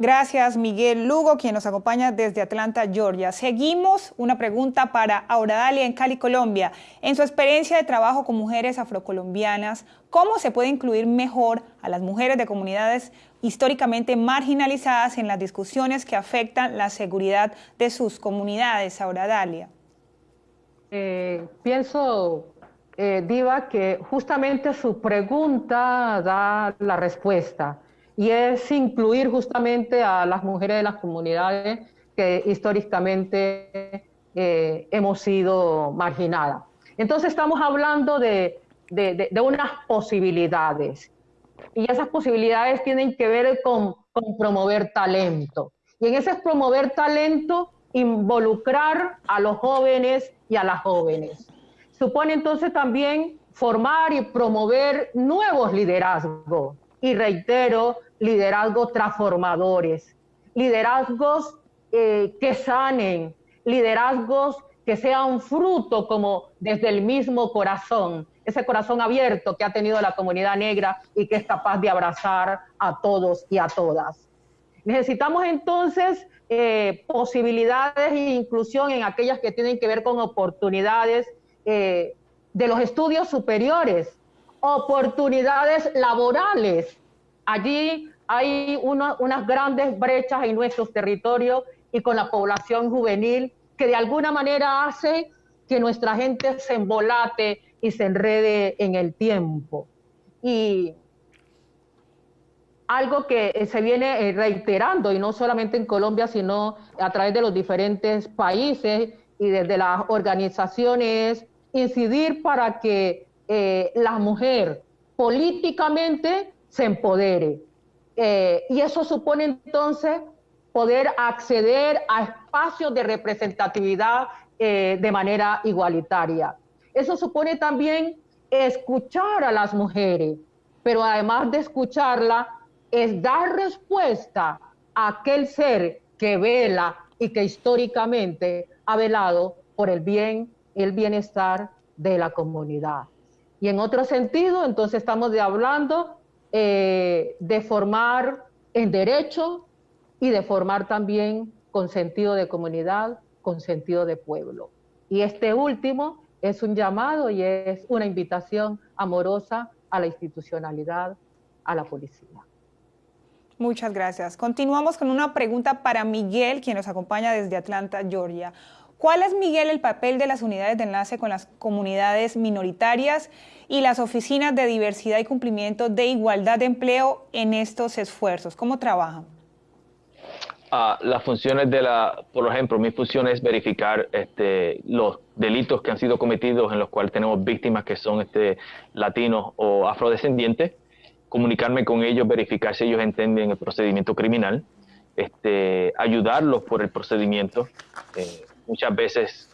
Gracias, Miguel Lugo, quien nos acompaña desde Atlanta, Georgia. Seguimos una pregunta para Auradalia en Cali, Colombia. En su experiencia de trabajo con mujeres afrocolombianas, ¿cómo se puede incluir mejor a las mujeres de comunidades históricamente marginalizadas en las discusiones que afectan la seguridad de sus comunidades, Auradalia? Eh, pienso eh, Diva, que justamente su pregunta da la respuesta y es incluir justamente a las mujeres de las comunidades que históricamente eh, hemos sido marginadas. Entonces estamos hablando de, de, de, unas posibilidades y esas posibilidades tienen que ver con, con promover talento. Y en ese promover talento, involucrar a los jóvenes y a las jóvenes. Supone entonces también formar y promover nuevos liderazgos. Y reitero, liderazgos transformadores, liderazgos eh, que sanen, liderazgos que sean fruto como desde el mismo corazón, ese corazón abierto que ha tenido la comunidad negra y que es capaz de abrazar a todos y a todas. Necesitamos entonces eh, posibilidades e inclusión en aquellas que tienen que ver con oportunidades eh, de los estudios superiores, oportunidades laborales. Allí hay unas grandes brechas en nuestros territorios y con la población juvenil que de alguna manera hace que nuestra gente se embolate y se enrede en el tiempo. Y algo que se viene eh, reiterando, y no solamente en Colombia, sino a través de los diferentes países y desde las organizaciones, incidir para que eh, la mujer políticamente se empodere. Eh, y eso supone entonces poder acceder a espacios de representatividad eh, de manera igualitaria. Eso supone también escuchar a las mujeres, pero además de escucharla, es dar respuesta a aquel ser que vela y que históricamente ha velado por el bien el bienestar de la comunidad. Y en otro sentido, entonces estamos hablando eh, de formar en derecho, y de formar también con sentido de comunidad, con sentido de pueblo. Y este último es un llamado y es una invitación amorosa a la institucionalidad, a la policía. Muchas gracias. Continuamos con una pregunta para Miguel, quien nos acompaña desde Atlanta, Georgia. ¿Cuál es, Miguel, el papel de las unidades de enlace con las comunidades minoritarias y las oficinas de diversidad y cumplimiento de igualdad de empleo en estos esfuerzos? ¿Cómo trabajan? las funciones de la, por ejemplo, mi función es verificar este, los delitos que han sido cometidos en los cuales tenemos víctimas que son este, latinos o afrodescendientes, comunicarme con ellos, verificar si ellos entienden el procedimiento criminal, este, ayudarlos por el procedimiento, eh, muchas veces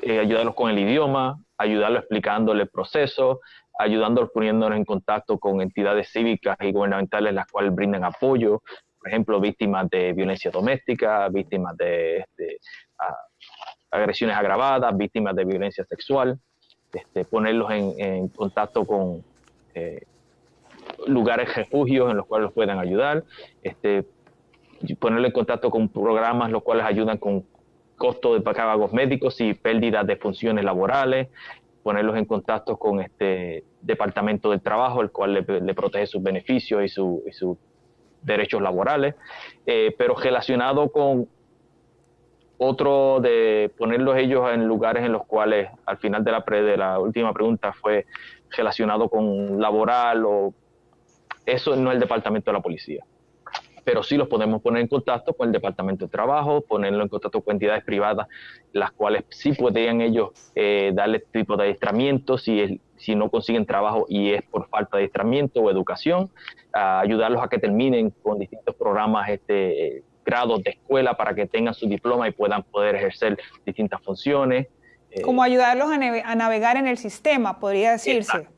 eh, ayudarlos con el idioma, ayudarlos explicándole el proceso, ayudándolos poniéndonos en contacto con entidades cívicas y gubernamentales las cuales brindan apoyo, por ejemplo, víctimas de violencia doméstica, víctimas de este, agresiones agravadas, víctimas de violencia sexual, este, ponerlos en, contacto con eh, lugares refugios en los cuales los puedan ayudar, este, ponerlos en contacto con programas los cuales ayudan con costos de pagos médicos y pérdidas de funciones laborales, ponerlos en contacto con este departamento del trabajo, el cual le, protege sus beneficios y su, y su derechos laborales, eh, pero relacionado con otro de ponerlos ellos en lugares en los cuales al final de la, de la última pregunta fue relacionado con laboral o eso no es el departamento de la policía pero sí los podemos poner en contacto con el Departamento de Trabajo, ponerlo en contacto con entidades privadas, las cuales sí podrían ellos eh, darle este tipo de adiestramiento si, si no consiguen trabajo y es por falta de adiestramiento o educación, ayudarlos a que terminen con distintos programas este, grados de escuela para que tengan su diploma y puedan poder ejercer distintas funciones. Eh, Como ayudarlos a, navegar en el sistema, podría decirse.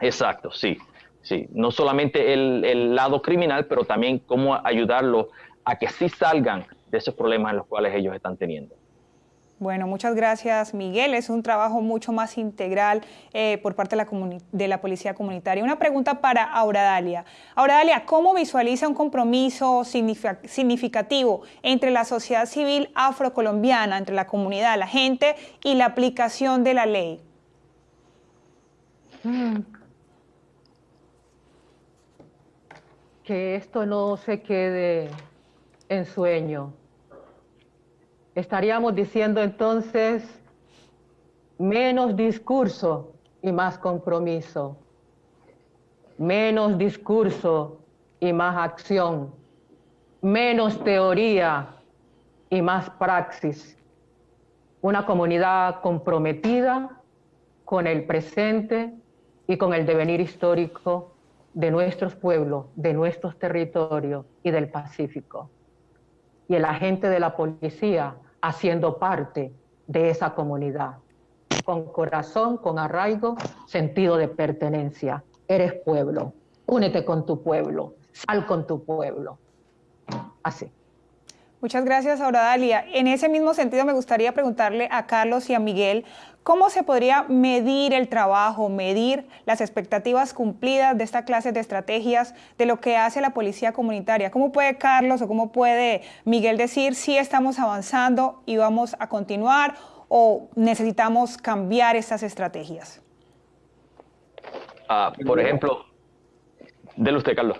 exacto sí. Sí, no solamente el, lado criminal, pero también cómo ayudarlos a que sí salgan de esos problemas en los cuales ellos están teniendo. Bueno, muchas gracias Miguel. Es un trabajo mucho más integral eh, por parte de la, de la, Policía Comunitaria. Una pregunta para Auradalia. Auradalia, ¿cómo visualiza un compromiso significativo entre la sociedad civil afrocolombiana, entre la comunidad, la gente y la aplicación de la ley? Mm, que esto no se quede en sueño. Estaríamos diciendo entonces menos discurso y más compromiso. Menos discurso y más acción. Menos teoría y más praxis. Una comunidad comprometida con el presente y con el devenir histórico de nuestros pueblos, de nuestros territorios y del Pacífico. Y el agente de la policía haciendo parte de esa comunidad, con corazón, con arraigo, sentido de pertenencia. Eres pueblo, únete con tu pueblo, sal con tu pueblo. Así. Muchas gracias, Auradalia. En ese mismo sentido, me gustaría preguntarle a Carlos y a Miguel cómo se podría medir el trabajo, medir las expectativas cumplidas de esta clase de estrategias de lo que hace la policía comunitaria. ¿Cómo puede Carlos o cómo puede Miguel decir si estamos avanzando y vamos a continuar o necesitamos cambiar estas estrategias? Ah, por ejemplo, dele usted, Carlos.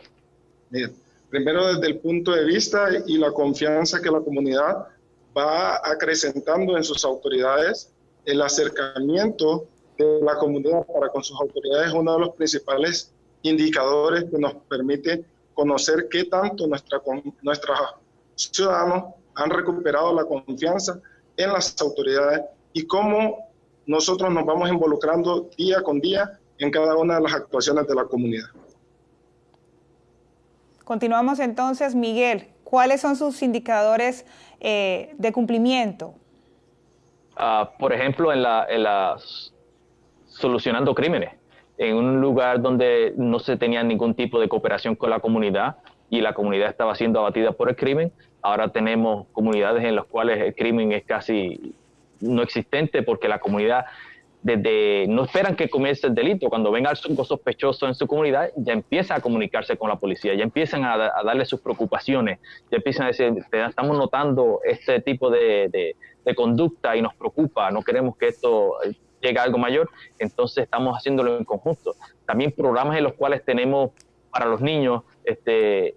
Bien primero desde el punto de vista y la confianza que la comunidad va acrecentando en sus autoridades, el acercamiento de la comunidad para con sus autoridades es uno de los principales indicadores que nos permite conocer qué tanto nuestros ciudadanos han recuperado la confianza en las autoridades y cómo nosotros nos vamos involucrando día con día en cada una de las actuaciones de la comunidad. Continuamos entonces, Miguel, ¿cuáles son sus indicadores eh, de cumplimiento? Ah, por ejemplo, en la, solucionando crímenes, en un lugar donde no se tenía ningún tipo de cooperación con la comunidad y la comunidad estaba siendo abatida por el crimen, ahora tenemos comunidades en las cuales el crimen es casi no existente porque la comunidad desde no esperan que comience el delito, cuando ven algo sospechoso en su comunidad, ya empiezan a comunicarse con la policía, ya empiezan a, darle sus preocupaciones, ya empiezan a decir, estamos notando este tipo de, conducta y nos preocupa, no queremos que esto llegue a algo mayor, entonces estamos haciéndolo en conjunto. También programas en los cuales tenemos para los niños este,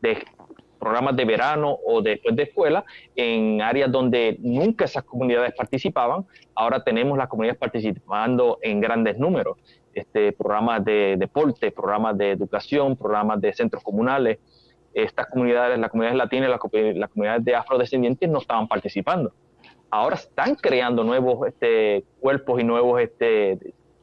de programas de verano o después de escuela en áreas donde nunca esas comunidades participaban. Ahora tenemos las comunidades participando en grandes números. Este, programas de deporte, programas de educación, programas de centros comunales. Estas comunidades, las comunidades latinas, las, las comunidades de afrodescendientes no estaban participando. Ahora están creando nuevos este, cuerpos y nuevos este,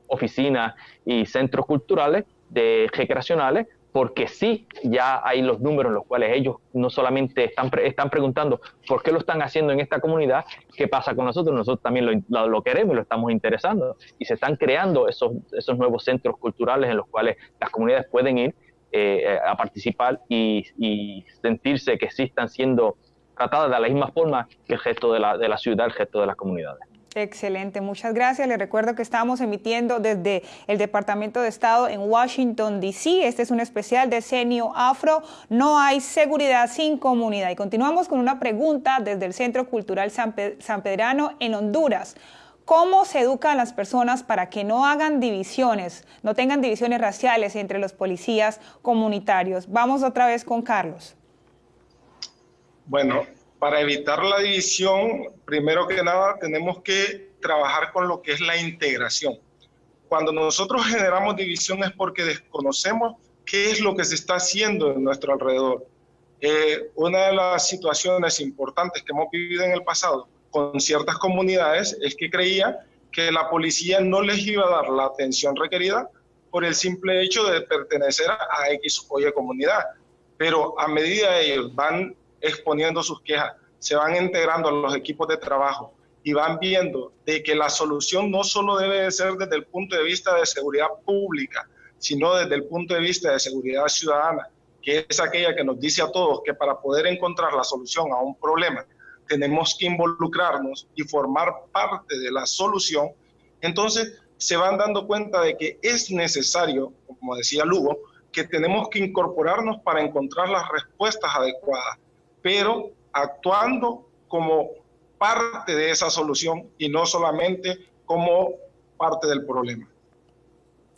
oficinas y centros culturales de recreacionales porque sí, ya hay los números en los cuales ellos no solamente están, están preguntando por qué lo están haciendo en esta comunidad, qué pasa con nosotros, nosotros también lo, lo, queremos y lo estamos interesando. Y se están creando esos, esos nuevos centros culturales en los cuales las comunidades pueden ir eh, a participar y, y, sentirse que sí están siendo tratadas de la misma forma que el gesto de la, de la ciudad, el gesto de las comunidades. Excelente, muchas gracias. Les recuerdo que estamos emitiendo desde el Departamento de Estado en Washington, D.C. Este es un especial de Senio Afro. No hay seguridad sin comunidad. Y continuamos con una pregunta desde el Centro Cultural San, San Pedrano en Honduras. ¿Cómo se educan las personas para que no hagan divisiones, no tengan divisiones raciales entre los policías comunitarios? Vamos otra vez con Carlos. Bueno, para evitar la división, primero que nada tenemos que trabajar con lo que es la integración. Cuando nosotros generamos división es porque desconocemos qué es lo que se está haciendo en nuestro alrededor. Eh, una de las situaciones importantes que hemos vivido en el pasado con ciertas comunidades es que creía que la policía no les iba a dar la atención requerida por el simple hecho de pertenecer a X o Y comunidad. Pero a medida ellos van exponiendo sus quejas, se van integrando a los equipos de trabajo y van viendo de que la solución no solo debe de ser desde el punto de vista de seguridad pública, sino desde el punto de vista de seguridad ciudadana, que es aquella que nos dice a todos que para poder encontrar la solución a un problema tenemos que involucrarnos y formar parte de la solución, entonces se van dando cuenta de que es necesario, como decía Lugo, que tenemos que incorporarnos para encontrar las respuestas adecuadas pero actuando como parte de esa solución y no solamente como parte del problema.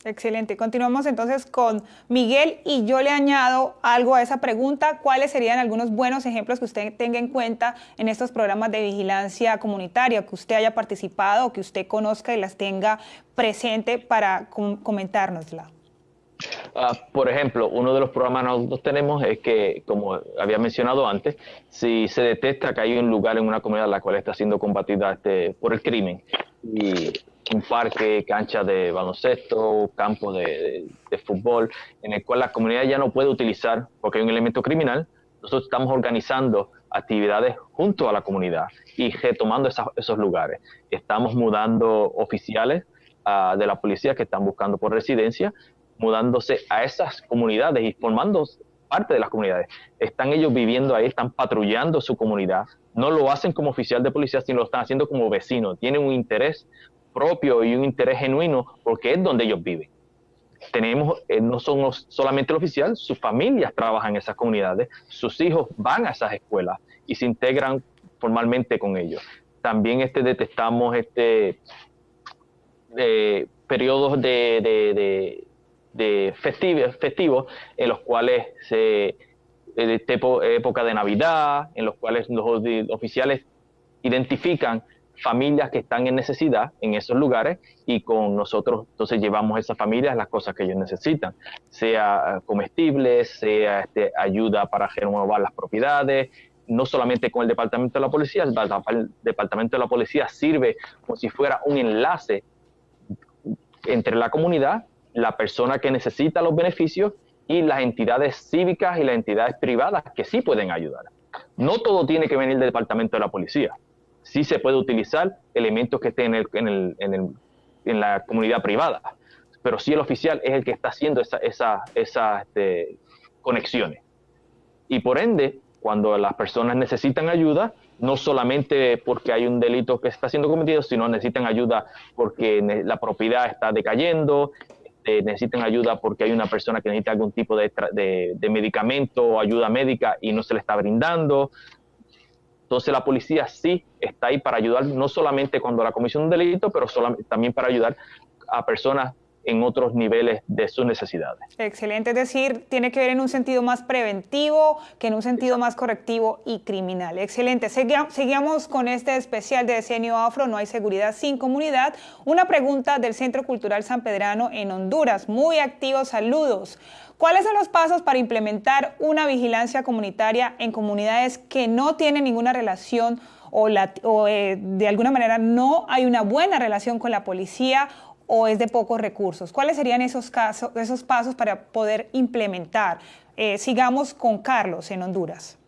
Excelente. Continuamos entonces con Miguel y yo le añado algo a esa pregunta. ¿Cuáles serían algunos buenos ejemplos que usted tenga en cuenta en estos programas de vigilancia comunitaria, que usted haya participado o que usted conozca y las tenga presente para comentárnosla? Ah, por ejemplo, uno de los programas que nosotros tenemos es que, como había mencionado antes, si se detecta que hay un lugar en una comunidad la cual está siendo combatida este, por el crimen y un parque, cancha de baloncesto, campo de, fútbol, en el cual la comunidad ya no puede utilizar porque hay un elemento criminal, nosotros estamos organizando actividades junto a la comunidad y retomando esos lugares. Estamos mudando oficiales ah, de la policía que están buscando por residencia, mudándose a esas comunidades y formando parte de las comunidades. Están ellos viviendo ahí, están patrullando su comunidad. No lo hacen como oficial de policía, sino lo están haciendo como vecino. Tienen un interés propio y un interés genuino porque es donde ellos viven. Tenemos, eh, no son solamente el oficial, sus familias trabajan en esas comunidades, sus hijos van a esas escuelas y se integran formalmente con ellos. También este, detectamos este, eh, periodos de, de, festivos, en los cuales se, de época de Navidad, en los cuales los oficiales identifican familias que están en necesidad en esos lugares y con nosotros entonces llevamos a esas familias las cosas que ellos necesitan, sea comestibles, sea este, ayuda para renovar las propiedades, no solamente con el Departamento de la Policía, el Departamento de la Policía sirve como si fuera un enlace entre la comunidad, la persona que necesita los beneficios y las entidades cívicas y las entidades privadas que sí pueden ayudar. No todo tiene que venir del Departamento de la Policía sí se puede utilizar elementos que estén en, la comunidad privada, pero sí el oficial es el que está haciendo esas esa, esa, este, conexiones. Y por ende, cuando las personas necesitan ayuda, no solamente porque hay un delito que está siendo cometido, sino necesitan ayuda porque la propiedad está decayendo, este, necesitan ayuda porque hay una persona que necesita algún tipo de, de medicamento o ayuda médica y no se le está brindando, entonces la policía sí está ahí para ayudar, no solamente cuando la comisión de un delito, pero también para ayudar a personas en otros niveles de sus necesidades. Excelente, es decir, tiene que ver en un sentido más preventivo que en un sentido más correctivo y criminal. Excelente, seguimos con este especial de Decenio Afro, No hay seguridad sin comunidad. Una pregunta del Centro Cultural San Pedrano en Honduras, muy activos, saludos. ¿Cuáles son los pasos para implementar una vigilancia comunitaria en comunidades que no tienen ninguna relación o, eh, de alguna manera no hay una buena relación con la policía o es de pocos recursos? ¿Cuáles serían esos, casos, esos pasos para poder implementar? Eh, sigamos con Carlos en Honduras.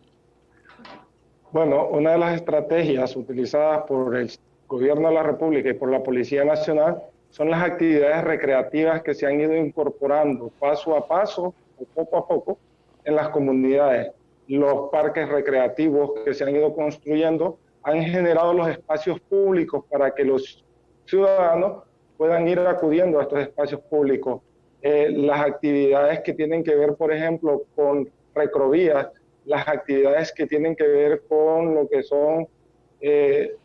Bueno, una de las estrategias utilizadas por el gobierno de la República y por la Policía Nacional son las actividades recreativas que se han ido incorporando paso a paso o poco a poco en las comunidades. Los parques recreativos que se han ido construyendo han generado los espacios públicos para que los ciudadanos puedan ir acudiendo a estos espacios públicos. Eh, las actividades que tienen que ver, por ejemplo, con recrovías, las actividades que tienen que ver con lo que son eh,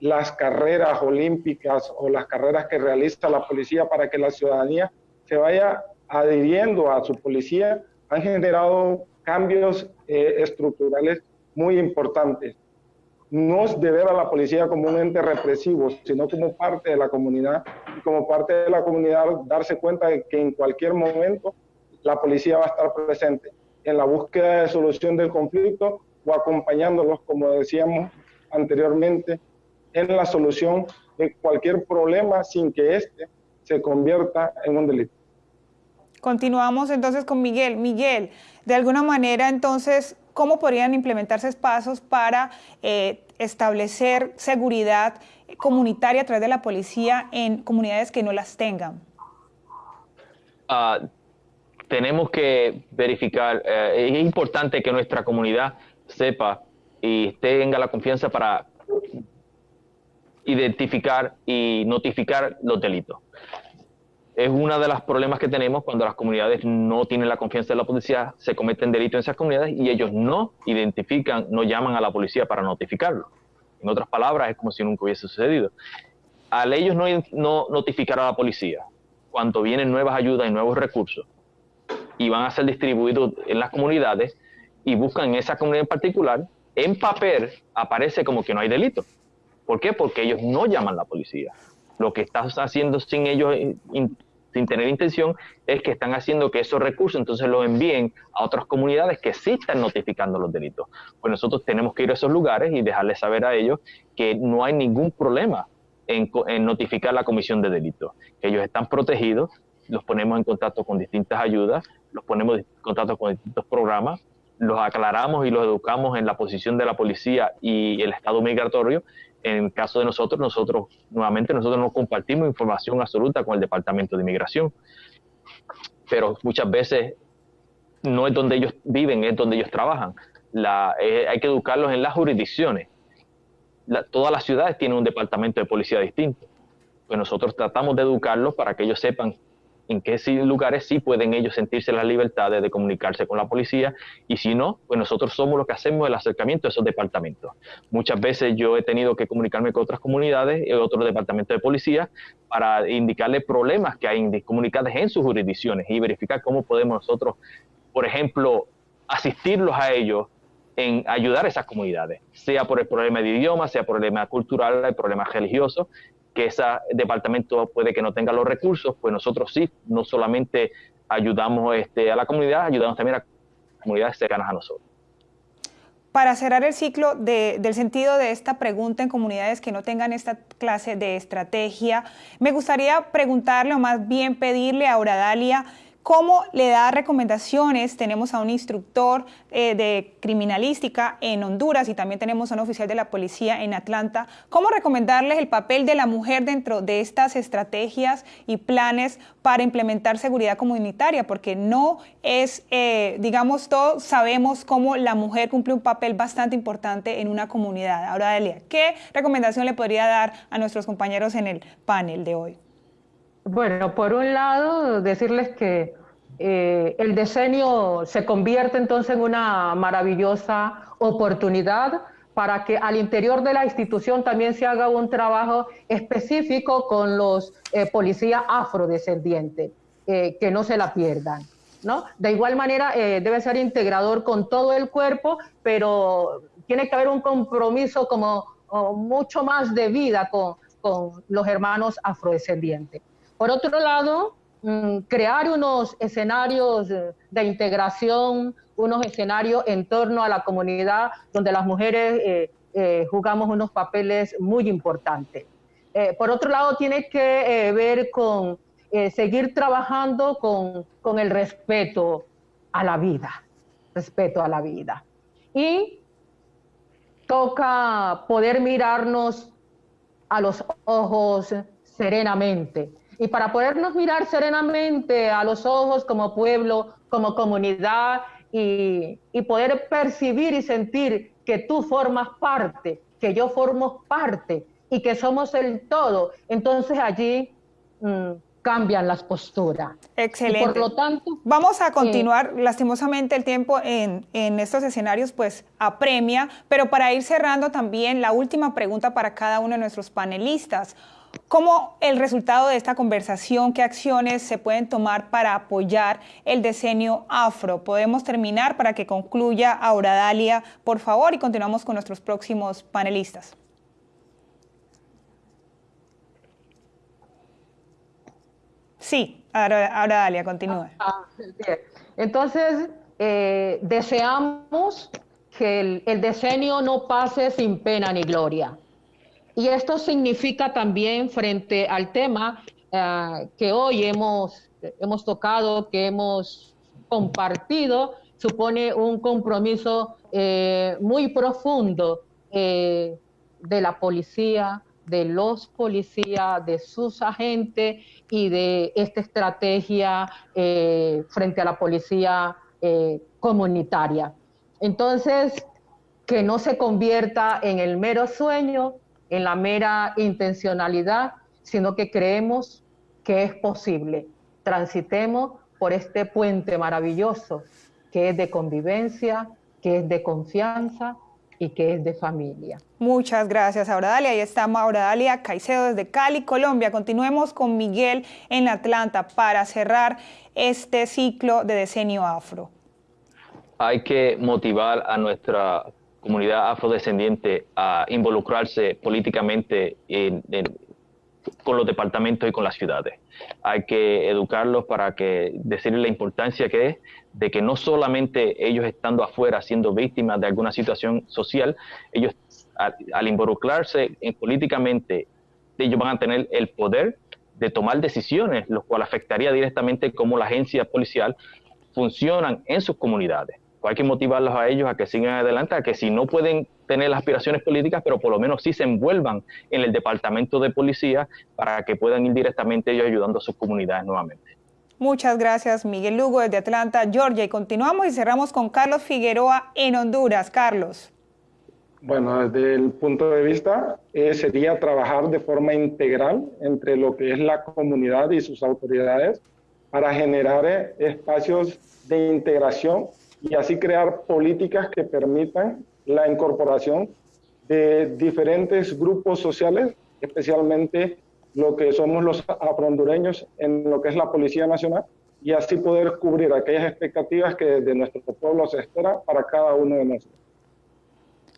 las carreras olímpicas o las carreras que realiza la policía para que la ciudadanía se vaya adhiriendo a su policía, han generado cambios eh, estructurales muy importantes. No es de ver a la policía como un ente represivo, sino como parte de la comunidad y como parte de la comunidad darse cuenta de que en cualquier momento la policía va a estar presente en la búsqueda de solución del conflicto o acompañándolos, como decíamos anteriormente, en la solución de cualquier problema sin que éste se convierta en un delito. Continuamos entonces con Miguel. Miguel, de alguna manera entonces, ¿cómo podrían implementarse pasos para eh, establecer seguridad comunitaria a través de la policía en comunidades que no las tengan? Ah, tenemos que verificar, eh, es importante que nuestra comunidad sepa y tenga la confianza para identificar y notificar los delitos. Es uno de los problemas que tenemos cuando las comunidades no tienen la confianza de la policía, se cometen delitos en esas comunidades y ellos no identifican, no llaman a la policía para notificarlo. En otras palabras, es como si nunca hubiese sucedido. Al ellos no, no notificar a la policía, cuando vienen nuevas ayudas y nuevos recursos y van a ser distribuidos en las comunidades y buscan en esa comunidad en particular, en papel aparece como que no hay delito. ¿Por qué? Porque ellos no llaman a la policía. Lo que estás haciendo sin ellos, sin tener intención, es que están haciendo que esos recursos entonces los envíen a otras comunidades que sí están notificando los delitos. Pues nosotros tenemos que ir a esos lugares y dejarles saber a ellos que no hay ningún problema en, en notificar la comisión de delitos, que ellos están protegidos, los ponemos en contacto con distintas ayudas, los ponemos en contacto con distintos programas, los aclaramos y los educamos en la posición de la policía y el estado migratorio. En el caso de nosotros, nosotros nuevamente nosotros no compartimos información absoluta con el Departamento de Inmigración, pero muchas veces no es donde ellos viven, es donde ellos trabajan. Eh, hay que educarlos en las jurisdicciones. todas las ciudades tienen un departamento de policía distinto. Pues nosotros tratamos de educarlos para que ellos sepan en qué lugares sí pueden ellos sentirse la libertad de comunicarse con la policía y si no, pues nosotros somos los que hacemos el acercamiento a esos departamentos. Muchas veces yo he tenido que comunicarme con otras comunidades otros departamentos de policía para indicarle problemas que hay comunicados en sus jurisdicciones y verificar cómo podemos nosotros, por ejemplo, asistirlos a ellos en ayudar a esas comunidades, sea por el problema de idioma, sea por el problema cultural, el problema religioso, que ese departamento puede que no tenga los recursos, pues nosotros sí, no solamente ayudamos este, a la comunidad, ayudamos también a comunidades cercanas a nosotros. Para cerrar el ciclo del sentido de esta pregunta en comunidades que no tengan esta clase de estrategia, me gustaría preguntarle o más bien pedirle a Dalia cómo le da recomendaciones. Tenemos a un instructor eh, de criminalística en Honduras y también tenemos a un oficial de la policía en Atlanta. ¿Cómo recomendarles el papel de la mujer dentro de estas estrategias y planes para implementar seguridad comunitaria? Porque no es, eh, digamos, todos sabemos cómo la mujer cumple un papel bastante importante en una comunidad. Ahora, Delia, ¿qué recomendación le podría dar a nuestros compañeros en el panel de hoy? Bueno, por un lado, decirles que eh, el diseño se convierte entonces en una maravillosa oportunidad para que al interior de la institución también se haga un trabajo específico con los eh, policías afrodescendientes, eh, que no se la pierdan. ¿no? De igual manera, debe ser integrador con todo el cuerpo, pero tiene que haber un compromiso como mucho más de vida con, los hermanos afrodescendientes. Por otro lado, crear unos escenarios de integración, unos escenarios en torno a la comunidad donde las mujeres eh, eh, jugamos unos papeles muy importantes. Eh, por otro lado, tiene que ver con seguir trabajando con, con el respeto a la vida, respeto a la vida. Y toca poder mirarnos a los ojos serenamente, y para podernos mirar serenamente a los ojos como pueblo, como comunidad y, poder percibir y sentir que tú formas parte, que yo formo parte y que somos el todo, entonces allí mm, cambian las posturas. Excelente. por lo tanto, vamos a continuar. lastimosamente el tiempo en, en, estos escenarios pues apremia, pero para ir cerrando también la última pregunta para cada uno de nuestros panelistas. ¿Cómo el resultado de esta conversación, qué acciones se pueden tomar para apoyar el diseño afro? Podemos terminar para que concluya Aura Dalia, por favor, y continuamos con nuestros próximos panelistas. Sí, Aura, Dalia, continúe. Ah, Entonces, eh, deseamos que el, el diseño no pase sin pena ni gloria y esto significa también frente al tema eh, que hoy hemos, hemos tocado, que hemos compartido, supone un compromiso eh, muy profundo eh, de la policía, de los policías, de sus agentes y de esta estrategia frente a la policía comunitaria. Entonces, que no se convierta en el mero sueño, en la mera intencionalidad, sino que creemos que es posible. Transitemos por este puente maravilloso que es de convivencia, que es de confianza, y que es de familia. Muchas gracias, Auradalia. Ahí está Auradalia Caicedo desde Cali, Colombia. Continuemos con Miguel en Atlanta para cerrar este ciclo de decenio afro. Hay que motivar a nuestra comunidad afrodescendiente a involucrarse políticamente con los departamentos y con las ciudades. Hay que educarlos para que decirles la importancia que es de que no solamente ellos estando afuera siendo víctimas de alguna situación social, ellos al, involucrarse en, políticamente, ellos van a tener el poder de tomar decisiones, lo cual afectaría directamente cómo la agencia policial funcionan en sus comunidades hay que motivarlos a ellos a que sigan adelante, a que si no pueden tener las aspiraciones políticas, pero por lo menos sí se envuelvan en el departamento de policía para que puedan ir directamente ellos ayudando a sus comunidades nuevamente. Muchas gracias, Miguel Lugo, desde Atlanta, Georgia. Y continuamos y cerramos con Carlos Figueroa en Honduras. Carlos. Bueno, desde el punto de vista eh, sería trabajar de forma integral entre lo que es la comunidad y sus autoridades para generar eh, espacios de integración y así crear políticas que permitan la incorporación de diferentes grupos sociales, especialmente lo que somos los afrondureños en lo que es la Policía Nacional, y así poder cubrir aquellas expectativas que desde nuestro pueblo se espera para cada uno de nosotros.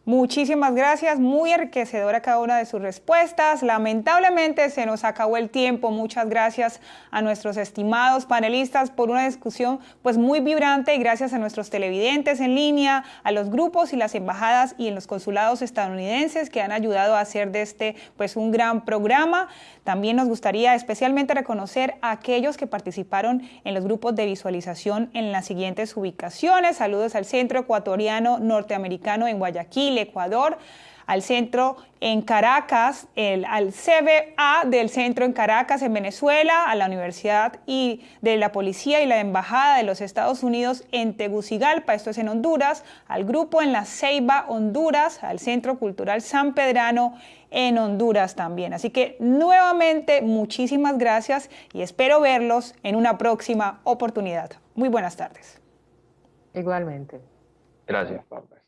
Muchísimas gracias, muy enriquecedora cada una de sus respuestas. Lamentablemente se nos acabó el tiempo. Muchas gracias a nuestros estimados panelistas por una discusión pues muy vibrante y gracias a nuestros televidentes en línea, a los grupos y las embajadas y en los consulados estadounidenses que han ayudado a hacer de este pues un gran programa. También nos gustaría especialmente reconocer a aquellos que participaron en los grupos de visualización en las siguientes ubicaciones. Saludos al Centro Ecuatoriano Norteamericano en Guayaquil, Ecuador al centro en Caracas, el, al CBA del centro en Caracas, en Venezuela, a la Universidad y de la Policía y la Embajada de los Estados Unidos en Tegucigalpa, esto es en Honduras, al grupo en la Ceiba, Honduras, al Centro Cultural San Pedrano en Honduras también. Así que nuevamente muchísimas gracias y espero verlos en una próxima oportunidad. Muy buenas tardes. Igualmente. Gracias, Pablo.